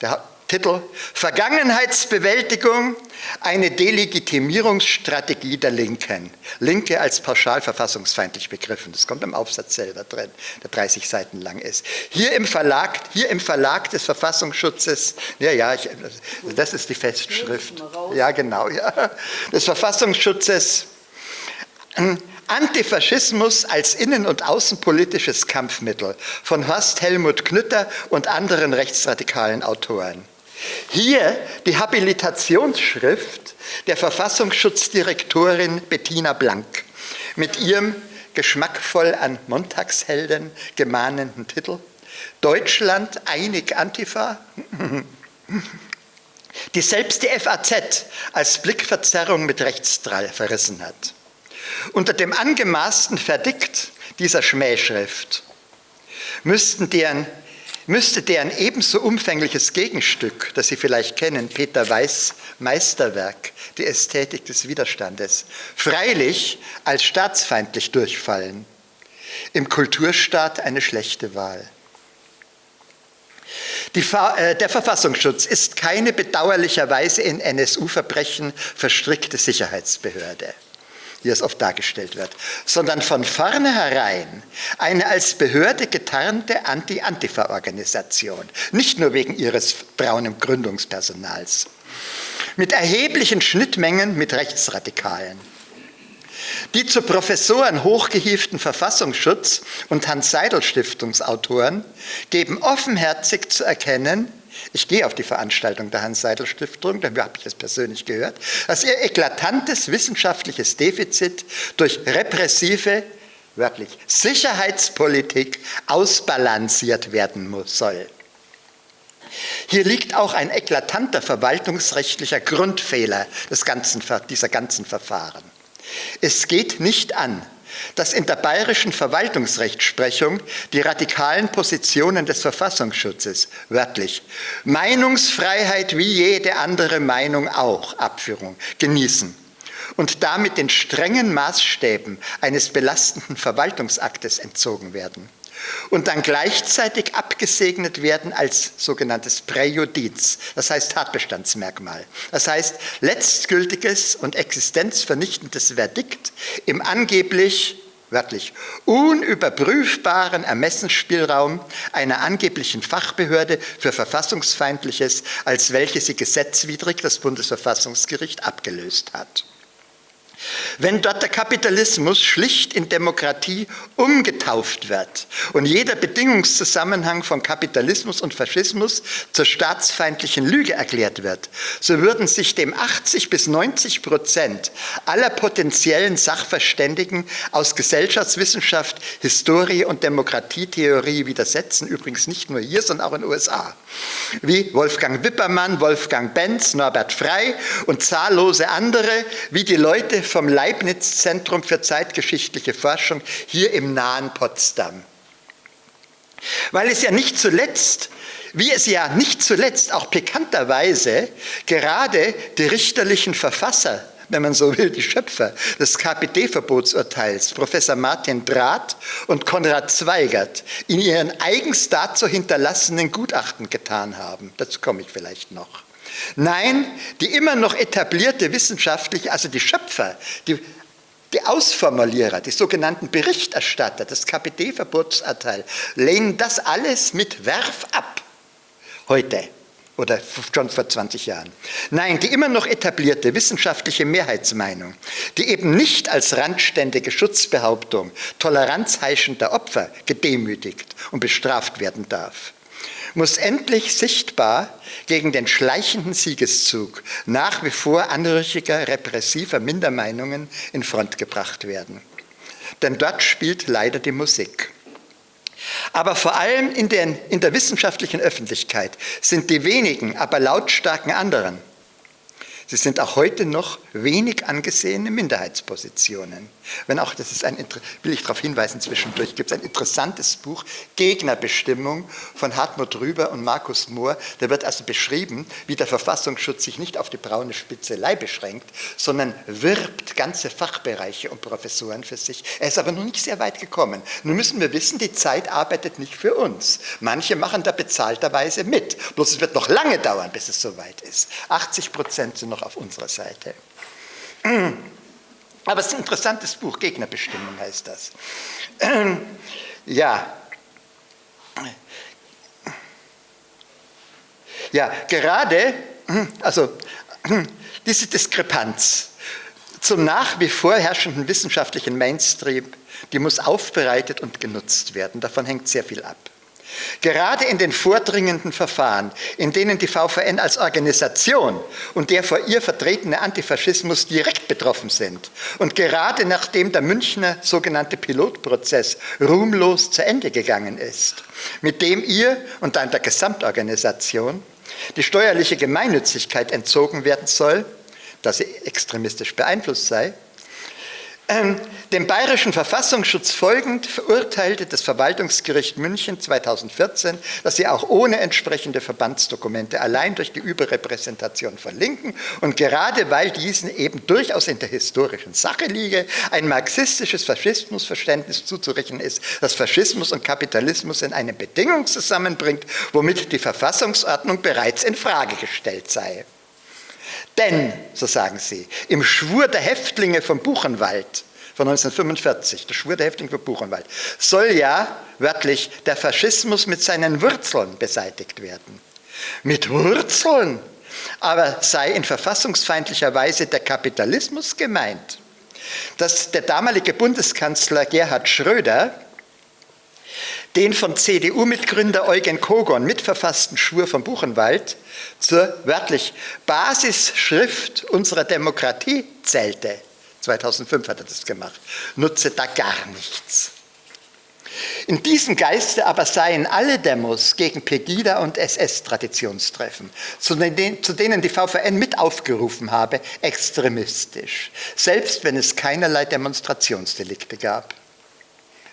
Der Titel Vergangenheitsbewältigung, eine Delegitimierungsstrategie der Linken. Linke als pauschal verfassungsfeindlich begriffen. Das kommt im Aufsatz selber drin, der 30 Seiten lang ist. Hier im Verlag, hier im Verlag des Verfassungsschutzes, ja, ja, ich, das ist die Festschrift. Ja, genau, ja. Des Verfassungsschutzes. Antifaschismus als innen- und außenpolitisches Kampfmittel von Horst Helmut Knütter und anderen rechtsradikalen Autoren. Hier die Habilitationsschrift der Verfassungsschutzdirektorin Bettina Blank mit ihrem geschmackvoll an Montagshelden gemahnenden Titel Deutschland einig Antifa? die selbst die FAZ als Blickverzerrung mit Rechtsdrall verrissen hat. Unter dem angemaßten Verdikt dieser Schmähschrift müssten deren müsste deren ebenso umfängliches Gegenstück, das Sie vielleicht kennen, Peter Weiß Meisterwerk, die Ästhetik des Widerstandes, freilich als staatsfeindlich durchfallen. Im Kulturstaat eine schlechte Wahl. Die, äh, der Verfassungsschutz ist keine bedauerlicherweise in NSU-Verbrechen verstrickte Sicherheitsbehörde wie es oft dargestellt wird, sondern von vornherein eine als Behörde getarnte Anti-Antifa-Organisation, nicht nur wegen ihres braunen Gründungspersonals, mit erheblichen Schnittmengen mit Rechtsradikalen. Die zu Professoren hochgehieften Verfassungsschutz- und Hans-Seidel-Stiftungsautoren geben offenherzig zu erkennen, ich gehe auf die Veranstaltung der Hans-Seidel-Stiftung, da habe ich es persönlich gehört, dass ihr eklatantes wissenschaftliches Defizit durch repressive, wörtlich, Sicherheitspolitik ausbalanciert werden muss, soll. Hier liegt auch ein eklatanter verwaltungsrechtlicher Grundfehler des ganzen, dieser ganzen Verfahren. Es geht nicht an, dass in der bayerischen Verwaltungsrechtsprechung die radikalen Positionen des Verfassungsschutzes, wörtlich, Meinungsfreiheit wie jede andere Meinung auch, Abführung, genießen und damit den strengen Maßstäben eines belastenden Verwaltungsaktes entzogen werden und dann gleichzeitig abgesegnet werden als sogenanntes Präjudiz, das heißt Tatbestandsmerkmal. Das heißt letztgültiges und existenzvernichtendes Verdikt im angeblich wörtlich, unüberprüfbaren Ermessensspielraum einer angeblichen Fachbehörde für Verfassungsfeindliches, als welche sie gesetzwidrig das Bundesverfassungsgericht abgelöst hat. Wenn dort der Kapitalismus schlicht in Demokratie umgetauft wird und jeder Bedingungszusammenhang von Kapitalismus und Faschismus zur staatsfeindlichen Lüge erklärt wird, so würden sich dem 80 bis 90 Prozent aller potenziellen Sachverständigen aus Gesellschaftswissenschaft, Historie und Demokratietheorie widersetzen, übrigens nicht nur hier, sondern auch in den USA, wie Wolfgang Wippermann, Wolfgang Benz, Norbert Frey und zahllose andere, wie die Leute vom Leibniz-Zentrum für zeitgeschichtliche Forschung hier im nahen Potsdam. Weil es ja nicht zuletzt, wie es ja nicht zuletzt auch pikanterweise gerade die richterlichen Verfasser wenn man so will, die Schöpfer des KPD-Verbotsurteils, Professor Martin Drath und Konrad Zweigert, in ihren eigens dazu hinterlassenen Gutachten getan haben. Dazu komme ich vielleicht noch. Nein, die immer noch etablierte wissenschaftliche, also die Schöpfer, die, die Ausformulierer, die sogenannten Berichterstatter des KPD-Verbotsurteils lehnen das alles mit Werf ab. Heute oder schon vor 20 Jahren. Nein, die immer noch etablierte wissenschaftliche Mehrheitsmeinung, die eben nicht als randständige Schutzbehauptung toleranzheischender Opfer gedemütigt und bestraft werden darf muss endlich sichtbar gegen den schleichenden Siegeszug nach wie vor anrüchiger, repressiver Mindermeinungen in Front gebracht werden. Denn dort spielt leider die Musik. Aber vor allem in, den, in der wissenschaftlichen Öffentlichkeit sind die wenigen, aber lautstarken anderen Sie sind auch heute noch wenig angesehene Minderheitspositionen. Wenn auch, das ist ein, will ich darauf hinweisen zwischendurch, gibt es ein interessantes Buch, Gegnerbestimmung von Hartmut Rüber und Markus Mohr. Da wird also beschrieben, wie der Verfassungsschutz sich nicht auf die braune Spitzelei beschränkt, sondern wirbt ganze Fachbereiche und Professoren für sich. Er ist aber noch nicht sehr weit gekommen. Nun müssen wir wissen, die Zeit arbeitet nicht für uns. Manche machen da bezahlterweise mit. Bloß es wird noch lange dauern, bis es soweit ist. 80 Prozent sind noch auf unserer Seite. Aber es ist ein interessantes Buch, Gegnerbestimmung heißt das. Ja. Ja, gerade, also diese Diskrepanz zum nach wie vor herrschenden wissenschaftlichen Mainstream, die muss aufbereitet und genutzt werden. Davon hängt sehr viel ab. Gerade in den vordringenden Verfahren, in denen die VVN als Organisation und der vor ihr vertretene Antifaschismus direkt betroffen sind und gerade nachdem der Münchner sogenannte Pilotprozess ruhmlos zu Ende gegangen ist, mit dem ihr und dann der Gesamtorganisation die steuerliche Gemeinnützigkeit entzogen werden soll, da sie extremistisch beeinflusst sei, dem bayerischen Verfassungsschutz folgend verurteilte das Verwaltungsgericht München 2014, dass sie auch ohne entsprechende Verbandsdokumente allein durch die Überrepräsentation von Linken und gerade weil diesen eben durchaus in der historischen Sache liege, ein marxistisches Faschismusverständnis zuzurechnen ist, das Faschismus und Kapitalismus in eine Bedingung zusammenbringt, womit die Verfassungsordnung bereits in Frage gestellt sei. Denn, so sagen sie, im Schwur der Häftlinge von Buchenwald von 1945, der Schwur der Häftlinge von Buchenwald, soll ja wörtlich der Faschismus mit seinen Wurzeln beseitigt werden. Mit Wurzeln aber sei in verfassungsfeindlicher Weise der Kapitalismus gemeint. Dass der damalige Bundeskanzler Gerhard Schröder den von CDU-Mitgründer Eugen Kogon mitverfassten Schwur von Buchenwald zur wörtlich Basisschrift unserer Demokratie zählte. 2005 hat er das gemacht. Nutze da gar nichts. In diesem Geiste aber seien alle Demos gegen Pegida und SS-Traditionstreffen, zu denen die VVN mit aufgerufen habe, extremistisch, selbst wenn es keinerlei Demonstrationsdelikte gab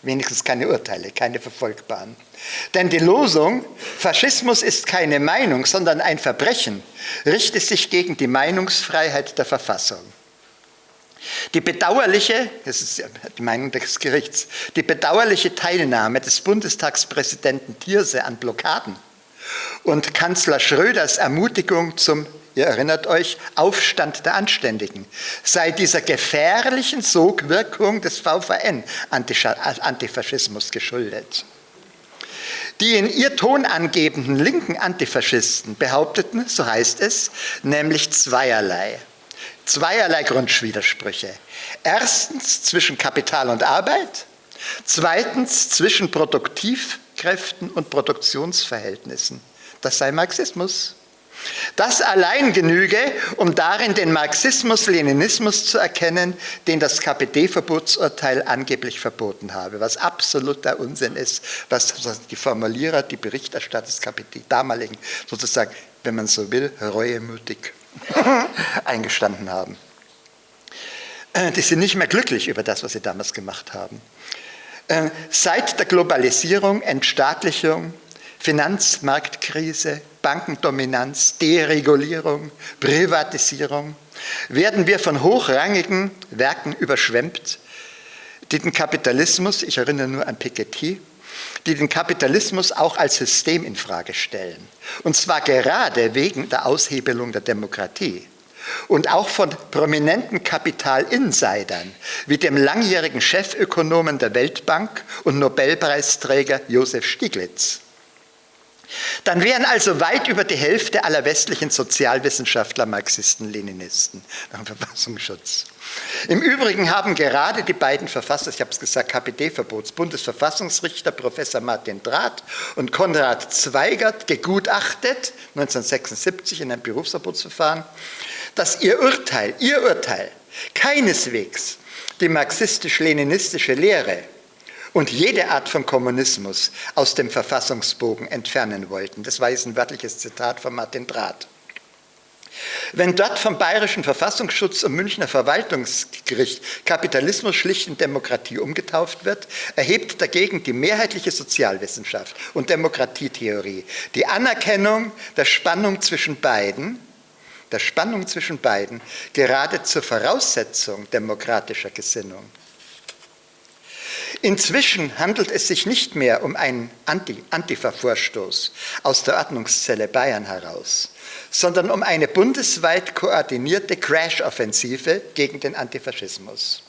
wenigstens keine Urteile, keine verfolgbaren. Denn die Losung, Faschismus ist keine Meinung, sondern ein Verbrechen, richtet sich gegen die Meinungsfreiheit der Verfassung. Die bedauerliche, das ist die Meinung des Gerichts, die bedauerliche Teilnahme des Bundestagspräsidenten Thierse an Blockaden und Kanzler Schröders Ermutigung zum ihr erinnert euch, Aufstand der Anständigen, sei dieser gefährlichen Sogwirkung des VVN Antifaschismus geschuldet. Die in ihr Ton angebenden linken Antifaschisten behaupteten, so heißt es, nämlich zweierlei. Zweierlei Grundwidersprüche. Erstens zwischen Kapital und Arbeit, zweitens zwischen Produktivkräften und Produktionsverhältnissen. Das sei Marxismus. Das allein genüge, um darin den Marxismus-Leninismus zu erkennen, den das KPD-Verbotsurteil angeblich verboten habe, was absoluter Unsinn ist, was die Formulierer, die Berichterstatter des KPD damaligen sozusagen, wenn man so will, reuemütig eingestanden haben. Äh, die sind nicht mehr glücklich über das, was sie damals gemacht haben. Äh, seit der Globalisierung, Entstaatlichung, Finanzmarktkrise, Bankendominanz, Deregulierung, Privatisierung, werden wir von hochrangigen Werken überschwemmt, die den Kapitalismus, ich erinnere nur an Piketty, die den Kapitalismus auch als System in Frage stellen. Und zwar gerade wegen der Aushebelung der Demokratie. Und auch von prominenten Kapitalinsidern wie dem langjährigen Chefökonomen der Weltbank und Nobelpreisträger Josef Stiglitz. Dann wären also weit über die Hälfte aller westlichen Sozialwissenschaftler Marxisten, Leninisten nach Verfassungsschutz. Im Übrigen haben gerade die beiden Verfasser, ich habe es gesagt, KPD-Verbots, Bundesverfassungsrichter Professor Martin Drath und Konrad Zweigert gegutachtet, 1976 in einem Berufsverbotsverfahren, dass ihr Urteil, ihr Urteil keineswegs die marxistisch-leninistische Lehre und jede Art von Kommunismus aus dem Verfassungsbogen entfernen wollten. Das war jetzt ein wörtliches Zitat von Martin Drath. Wenn dort vom Bayerischen Verfassungsschutz und Münchner Verwaltungsgericht Kapitalismus schlicht in Demokratie umgetauft wird, erhebt dagegen die mehrheitliche Sozialwissenschaft und Demokratietheorie die Anerkennung der Spannung zwischen beiden, der Spannung zwischen beiden gerade zur Voraussetzung demokratischer Gesinnung. Inzwischen handelt es sich nicht mehr um einen Antifa-Vorstoß aus der Ordnungszelle Bayern heraus, sondern um eine bundesweit koordinierte Crash-Offensive gegen den Antifaschismus.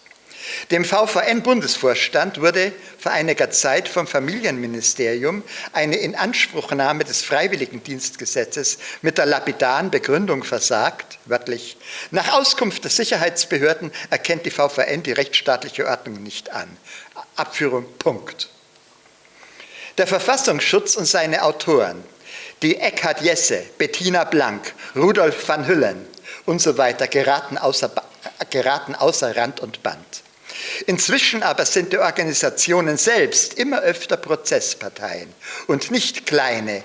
Dem VVN-Bundesvorstand wurde vor einiger Zeit vom Familienministerium eine Inanspruchnahme des Freiwilligendienstgesetzes mit der lapidaren Begründung versagt, wörtlich, nach Auskunft der Sicherheitsbehörden erkennt die VVN die rechtsstaatliche Ordnung nicht an. Abführung, Punkt. Der Verfassungsschutz und seine Autoren, die Eckhard Jesse, Bettina Blank, Rudolf van Hüllen und so weiter, geraten außer, geraten außer Rand und Band. Inzwischen aber sind die Organisationen selbst immer öfter Prozessparteien und nicht kleine,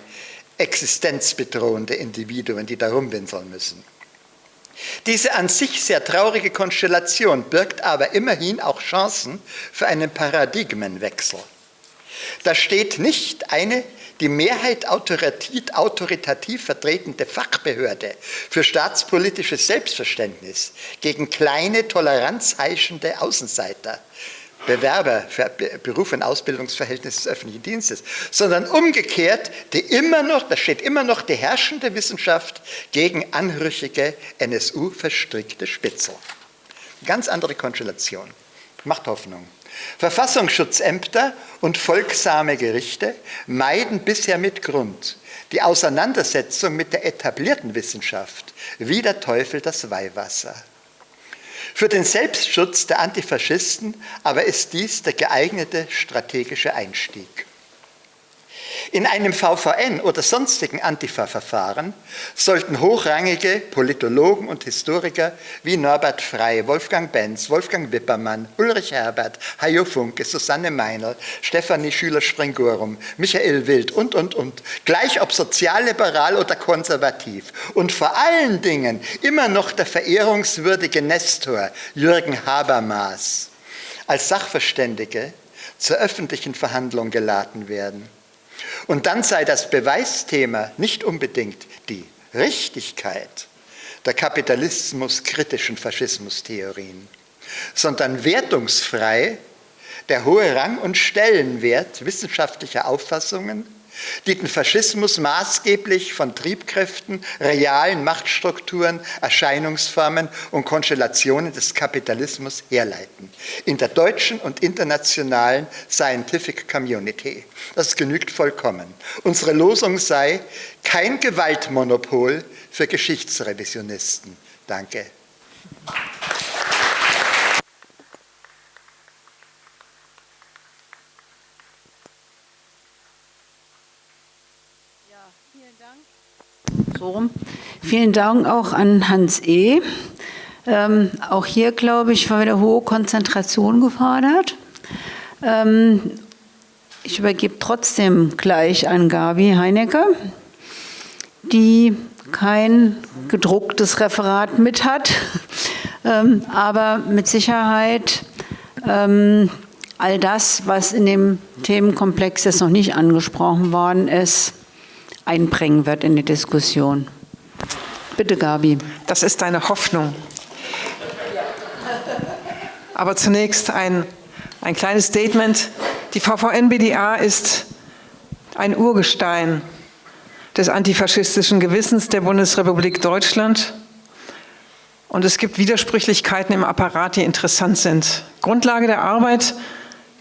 existenzbedrohende Individuen, die da rumwinseln müssen. Diese an sich sehr traurige Konstellation birgt aber immerhin auch Chancen für einen Paradigmenwechsel. Da steht nicht eine die Mehrheit autoritativ vertretende Fachbehörde für staatspolitisches Selbstverständnis gegen kleine, toleranzheischende Außenseiter, Bewerber für Beruf und Ausbildungsverhältnisse des öffentlichen Dienstes, sondern umgekehrt, die immer noch, da steht immer noch die herrschende Wissenschaft gegen anrüchige NSU-verstrickte Spitzel. Ganz andere Konstellation. Macht Hoffnung. Verfassungsschutzämter und folgsame Gerichte meiden bisher mit Grund die Auseinandersetzung mit der etablierten Wissenschaft, wie der Teufel das Weihwasser. Für den Selbstschutz der Antifaschisten aber ist dies der geeignete strategische Einstieg. In einem VVN oder sonstigen Antifa-Verfahren sollten hochrangige Politologen und Historiker wie Norbert Frey, Wolfgang Benz, Wolfgang Wippermann, Ulrich Herbert, Hajo Funke, Susanne Meinl, Stefanie Schüler-Springorum, Michael Wild und, und, und, gleich ob sozialliberal oder konservativ und vor allen Dingen immer noch der verehrungswürdige Nestor Jürgen Habermas als Sachverständige zur öffentlichen Verhandlung geladen werden. Und dann sei das Beweisthema nicht unbedingt die Richtigkeit der kapitalismuskritischen Faschismustheorien, sondern wertungsfrei der hohe Rang und Stellenwert wissenschaftlicher Auffassungen die den Faschismus maßgeblich von Triebkräften, realen Machtstrukturen, Erscheinungsformen und Konstellationen des Kapitalismus herleiten. In der deutschen und internationalen Scientific Community. Das genügt vollkommen. Unsere Losung sei kein Gewaltmonopol für Geschichtsrevisionisten. Danke. So, vielen Dank auch an Hans E. Ähm, auch hier, glaube ich, war wieder hohe Konzentration gefordert. Ähm, ich übergebe trotzdem gleich an Gabi Heinecker, die kein gedrucktes Referat mit hat, ähm, aber mit Sicherheit ähm, all das, was in dem Themenkomplex jetzt noch nicht angesprochen worden ist, einbringen wird in die Diskussion. Bitte, Gabi. Das ist deine Hoffnung. Aber zunächst ein, ein kleines Statement. Die VVN-BDA ist ein Urgestein des antifaschistischen Gewissens der Bundesrepublik Deutschland. Und es gibt Widersprüchlichkeiten im Apparat, die interessant sind. Grundlage der Arbeit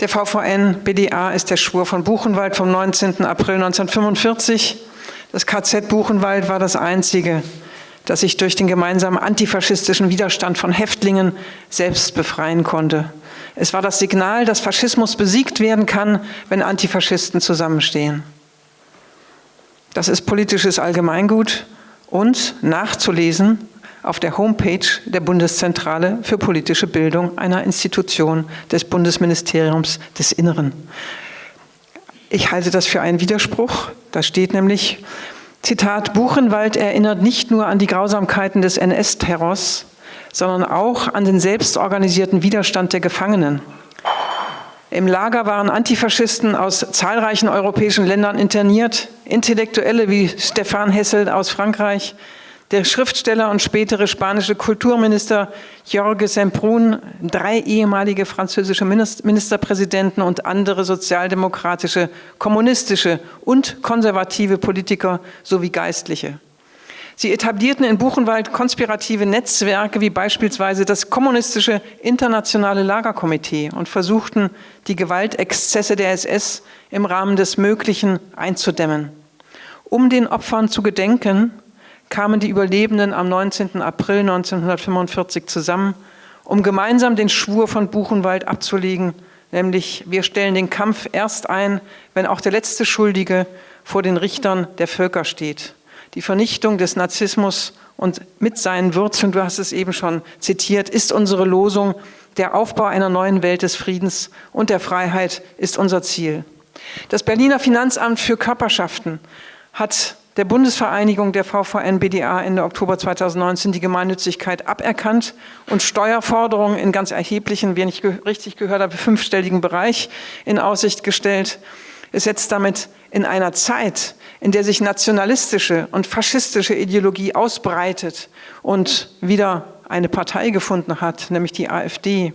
der VVN-BDA ist der Schwur von Buchenwald vom 19. April 1945 das KZ Buchenwald war das einzige, das sich durch den gemeinsamen antifaschistischen Widerstand von Häftlingen selbst befreien konnte. Es war das Signal, dass Faschismus besiegt werden kann, wenn Antifaschisten zusammenstehen. Das ist politisches Allgemeingut und nachzulesen auf der Homepage der Bundeszentrale für politische Bildung einer Institution des Bundesministeriums des Inneren. Ich halte das für einen Widerspruch. Da steht nämlich, Zitat, Buchenwald erinnert nicht nur an die Grausamkeiten des NS-Terrors, sondern auch an den selbstorganisierten Widerstand der Gefangenen. Im Lager waren Antifaschisten aus zahlreichen europäischen Ländern interniert, Intellektuelle wie Stefan Hessel aus Frankreich, der Schriftsteller und spätere spanische Kulturminister Jorge Semprún, drei ehemalige französische Ministerpräsidenten und andere sozialdemokratische, kommunistische und konservative Politiker sowie Geistliche. Sie etablierten in Buchenwald konspirative Netzwerke wie beispielsweise das kommunistische Internationale Lagerkomitee und versuchten, die Gewaltexzesse der SS im Rahmen des Möglichen einzudämmen. Um den Opfern zu gedenken, kamen die Überlebenden am 19. April 1945 zusammen, um gemeinsam den Schwur von Buchenwald abzulegen, nämlich wir stellen den Kampf erst ein, wenn auch der letzte Schuldige vor den Richtern der Völker steht. Die Vernichtung des Narzissmus und mit seinen Wurzeln, du hast es eben schon zitiert, ist unsere Losung, der Aufbau einer neuen Welt des Friedens und der Freiheit ist unser Ziel. Das Berliner Finanzamt für Körperschaften hat der Bundesvereinigung der VVN-BDA Ende Oktober 2019 die Gemeinnützigkeit aberkannt und Steuerforderungen in ganz erheblichen, wenn ich richtig gehört habe, fünfstelligen Bereich in Aussicht gestellt. Es setzt damit in einer Zeit, in der sich nationalistische und faschistische Ideologie ausbreitet und wieder eine Partei gefunden hat, nämlich die AfD,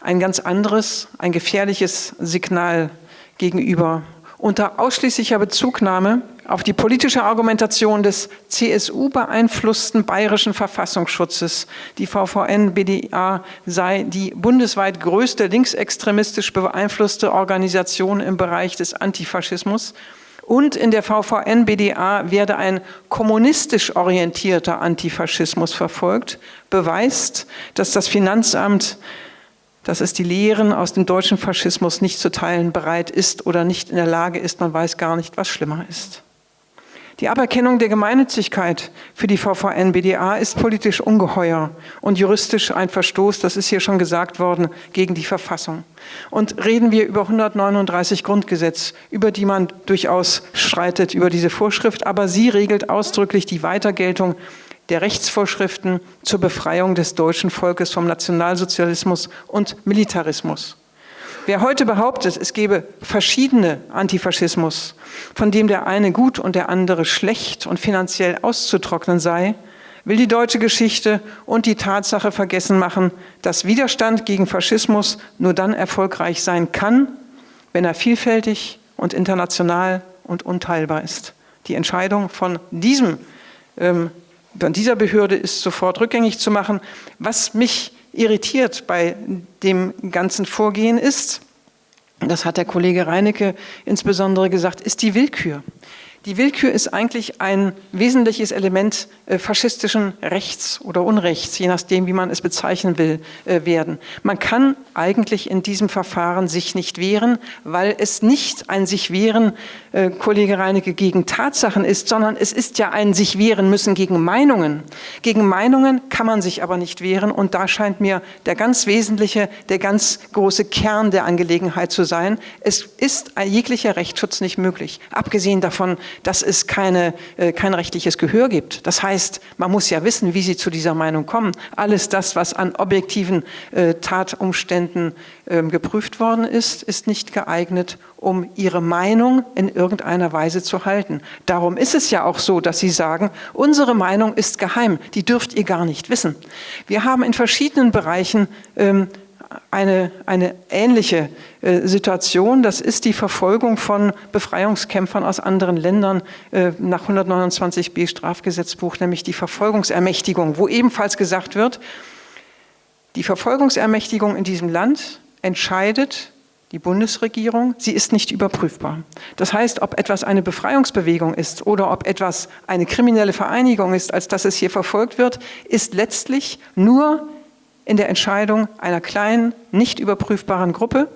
ein ganz anderes, ein gefährliches Signal gegenüber. Unter ausschließlicher Bezugnahme auf die politische Argumentation des CSU-beeinflussten bayerischen Verfassungsschutzes, die VVN-BDA sei die bundesweit größte linksextremistisch beeinflusste Organisation im Bereich des Antifaschismus. Und in der VVN-BDA werde ein kommunistisch orientierter Antifaschismus verfolgt, beweist, dass das Finanzamt dass es die Lehren aus dem deutschen Faschismus nicht zu teilen bereit ist oder nicht in der Lage ist, man weiß gar nicht, was schlimmer ist. Die Aberkennung der Gemeinnützigkeit für die VVN-BDA ist politisch ungeheuer und juristisch ein Verstoß, das ist hier schon gesagt worden, gegen die Verfassung. Und reden wir über 139 Grundgesetz, über die man durchaus streitet, über diese Vorschrift, aber sie regelt ausdrücklich die Weitergeltung der Rechtsvorschriften zur Befreiung des deutschen Volkes vom Nationalsozialismus und Militarismus. Wer heute behauptet, es gebe verschiedene Antifaschismus, von dem der eine gut und der andere schlecht und finanziell auszutrocknen sei, will die deutsche Geschichte und die Tatsache vergessen machen, dass Widerstand gegen Faschismus nur dann erfolgreich sein kann, wenn er vielfältig und international und unteilbar ist. Die Entscheidung von diesem ähm, von dieser Behörde ist sofort rückgängig zu machen. Was mich irritiert bei dem ganzen Vorgehen ist, das hat der Kollege Reinecke insbesondere gesagt, ist die Willkür. Die Willkür ist eigentlich ein wesentliches Element äh, faschistischen Rechts oder Unrechts, je nachdem, wie man es bezeichnen will, äh, werden. Man kann eigentlich in diesem Verfahren sich nicht wehren, weil es nicht ein sich wehren, äh, Kollege Reinecke, gegen Tatsachen ist, sondern es ist ja ein sich wehren müssen gegen Meinungen. Gegen Meinungen kann man sich aber nicht wehren und da scheint mir der ganz wesentliche, der ganz große Kern der Angelegenheit zu sein. Es ist jeglicher Rechtsschutz nicht möglich, abgesehen davon, dass es keine, äh, kein rechtliches Gehör gibt. Das heißt, man muss ja wissen, wie sie zu dieser Meinung kommen. Alles das, was an objektiven äh, Tatumständen äh, geprüft worden ist, ist nicht geeignet, um ihre Meinung in irgendeiner Weise zu halten. Darum ist es ja auch so, dass sie sagen, unsere Meinung ist geheim, die dürft ihr gar nicht wissen. Wir haben in verschiedenen Bereichen ähm, eine, eine ähnliche äh, Situation. Das ist die Verfolgung von Befreiungskämpfern aus anderen Ländern äh, nach 129b Strafgesetzbuch, nämlich die Verfolgungsermächtigung, wo ebenfalls gesagt wird, die Verfolgungsermächtigung in diesem Land entscheidet die Bundesregierung, sie ist nicht überprüfbar. Das heißt, ob etwas eine Befreiungsbewegung ist oder ob etwas eine kriminelle Vereinigung ist, als dass es hier verfolgt wird, ist letztlich nur in der Entscheidung einer kleinen, nicht überprüfbaren Gruppe,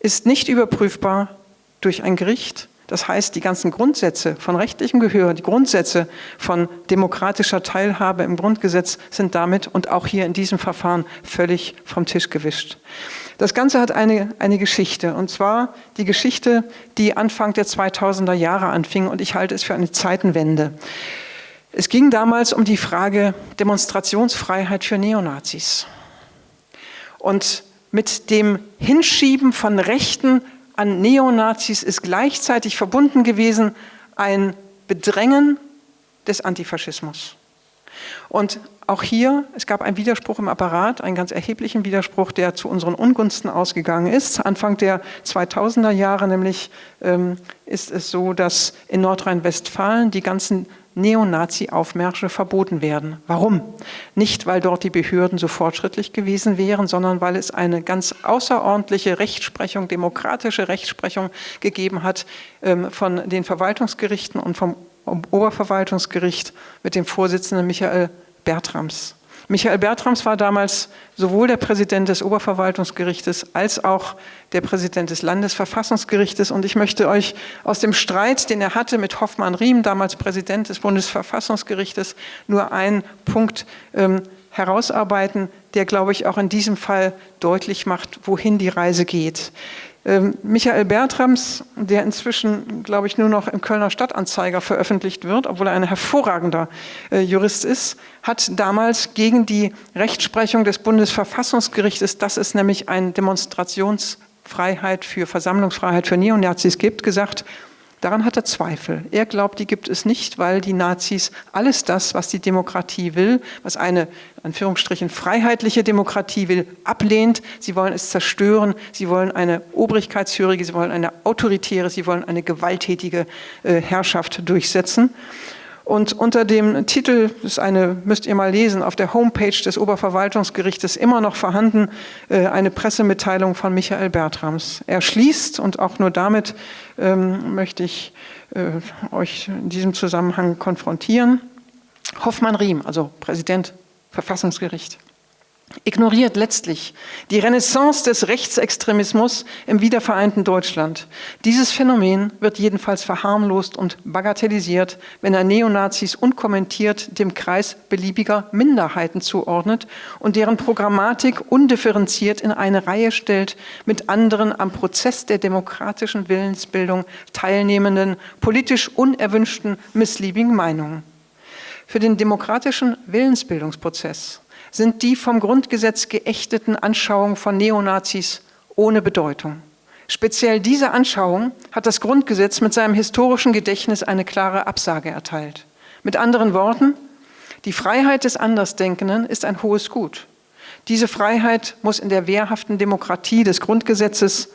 ist nicht überprüfbar durch ein Gericht. Das heißt, die ganzen Grundsätze von rechtlichem Gehör, die Grundsätze von demokratischer Teilhabe im Grundgesetz sind damit und auch hier in diesem Verfahren völlig vom Tisch gewischt. Das Ganze hat eine, eine Geschichte, und zwar die Geschichte, die Anfang der 2000er Jahre anfing, und ich halte es für eine Zeitenwende. Es ging damals um die Frage Demonstrationsfreiheit für Neonazis. Und mit dem Hinschieben von Rechten an Neonazis ist gleichzeitig verbunden gewesen ein Bedrängen des Antifaschismus. Und auch hier, es gab einen Widerspruch im Apparat, einen ganz erheblichen Widerspruch, der zu unseren Ungunsten ausgegangen ist. Anfang der 2000er Jahre nämlich ähm, ist es so, dass in Nordrhein-Westfalen die ganzen Neonazi-Aufmärsche verboten werden. Warum? Nicht, weil dort die Behörden so fortschrittlich gewesen wären, sondern weil es eine ganz außerordentliche Rechtsprechung, demokratische Rechtsprechung gegeben hat ähm, von den Verwaltungsgerichten und vom Oberverwaltungsgericht mit dem Vorsitzenden Michael Bertrams. Michael Bertrams war damals sowohl der Präsident des Oberverwaltungsgerichtes als auch der Präsident des Landesverfassungsgerichtes. Und ich möchte euch aus dem Streit, den er hatte mit Hoffmann Riem, damals Präsident des Bundesverfassungsgerichtes, nur einen Punkt ähm, herausarbeiten, der, glaube ich, auch in diesem Fall deutlich macht, wohin die Reise geht. Ähm, Michael Bertrams, der inzwischen, glaube ich, nur noch im Kölner Stadtanzeiger veröffentlicht wird, obwohl er ein hervorragender äh, Jurist ist, hat damals gegen die Rechtsprechung des Bundesverfassungsgerichtes, dass es nämlich eine Demonstrationsfreiheit für Versammlungsfreiheit für Neonazis gibt, gesagt, Daran hat er Zweifel. Er glaubt, die gibt es nicht, weil die Nazis alles das, was die Demokratie will, was eine, Anführungsstrichen, freiheitliche Demokratie will, ablehnt. Sie wollen es zerstören. Sie wollen eine obrigkeitshörige, sie wollen eine autoritäre, sie wollen eine gewalttätige äh, Herrschaft durchsetzen. Und unter dem Titel, das ist eine, müsst ihr mal lesen, auf der Homepage des Oberverwaltungsgerichtes immer noch vorhanden, äh, eine Pressemitteilung von Michael Bertrams. Er schließt, und auch nur damit ähm, möchte ich äh, euch in diesem Zusammenhang konfrontieren, Hoffmann Riem, also Präsident Verfassungsgericht ignoriert letztlich die Renaissance des Rechtsextremismus im wiedervereinten Deutschland. Dieses Phänomen wird jedenfalls verharmlost und bagatellisiert, wenn er Neonazis unkommentiert dem Kreis beliebiger Minderheiten zuordnet und deren Programmatik undifferenziert in eine Reihe stellt mit anderen am Prozess der demokratischen Willensbildung teilnehmenden, politisch unerwünschten, missliebigen Meinungen. Für den demokratischen Willensbildungsprozess sind die vom Grundgesetz geächteten Anschauungen von Neonazis ohne Bedeutung. Speziell diese Anschauung hat das Grundgesetz mit seinem historischen Gedächtnis eine klare Absage erteilt. Mit anderen Worten, die Freiheit des Andersdenkenden ist ein hohes Gut. Diese Freiheit muss in der wehrhaften Demokratie des Grundgesetzes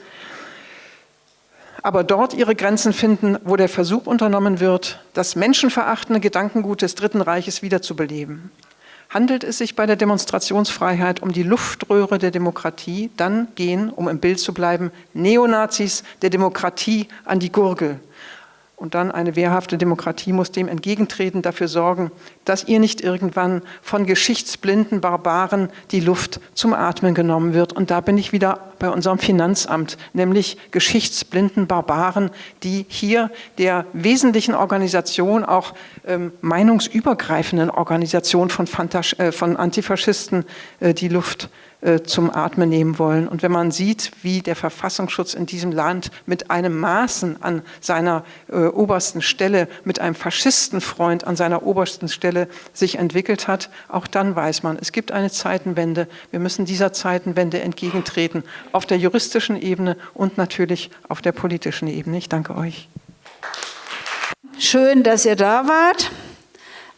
aber dort ihre Grenzen finden, wo der Versuch unternommen wird, das menschenverachtende Gedankengut des Dritten Reiches wiederzubeleben handelt es sich bei der Demonstrationsfreiheit um die Luftröhre der Demokratie, dann gehen, um im Bild zu bleiben, Neonazis der Demokratie an die Gurgel. Und dann eine wehrhafte Demokratie muss dem entgegentreten, dafür sorgen, dass ihr nicht irgendwann von geschichtsblinden Barbaren die Luft zum Atmen genommen wird. Und da bin ich wieder bei unserem Finanzamt, nämlich geschichtsblinden Barbaren, die hier der wesentlichen Organisation, auch ähm, meinungsübergreifenden Organisation von, Fantas äh, von Antifaschisten äh, die Luft zum Atmen nehmen wollen. Und wenn man sieht, wie der Verfassungsschutz in diesem Land mit einem Maßen an seiner äh, obersten Stelle, mit einem Faschistenfreund an seiner obersten Stelle sich entwickelt hat, auch dann weiß man, es gibt eine Zeitenwende. Wir müssen dieser Zeitenwende entgegentreten, auf der juristischen Ebene und natürlich auf der politischen Ebene. Ich danke euch. Schön, dass ihr da wart.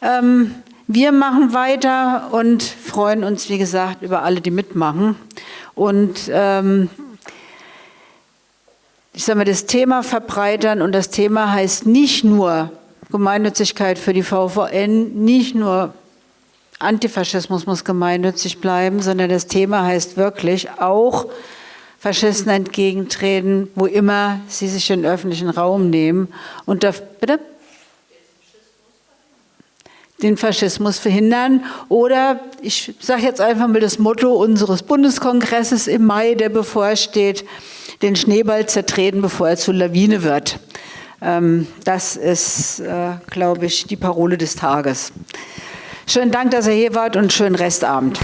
Ähm wir machen weiter und freuen uns, wie gesagt, über alle, die mitmachen. Und ähm, ich sage mal, das Thema verbreitern und das Thema heißt nicht nur Gemeinnützigkeit für die VVN, nicht nur Antifaschismus muss gemeinnützig bleiben, sondern das Thema heißt wirklich auch Faschisten entgegentreten, wo immer sie sich den öffentlichen Raum nehmen. Und da, bitte? Den Faschismus verhindern. Oder ich sage jetzt einfach mal das Motto unseres Bundeskongresses im Mai, der bevorsteht, den Schneeball zertreten, bevor er zur Lawine wird. Ähm, das ist, äh, glaube ich, die Parole des Tages. Schönen Dank, dass ihr hier wart und schönen Restabend.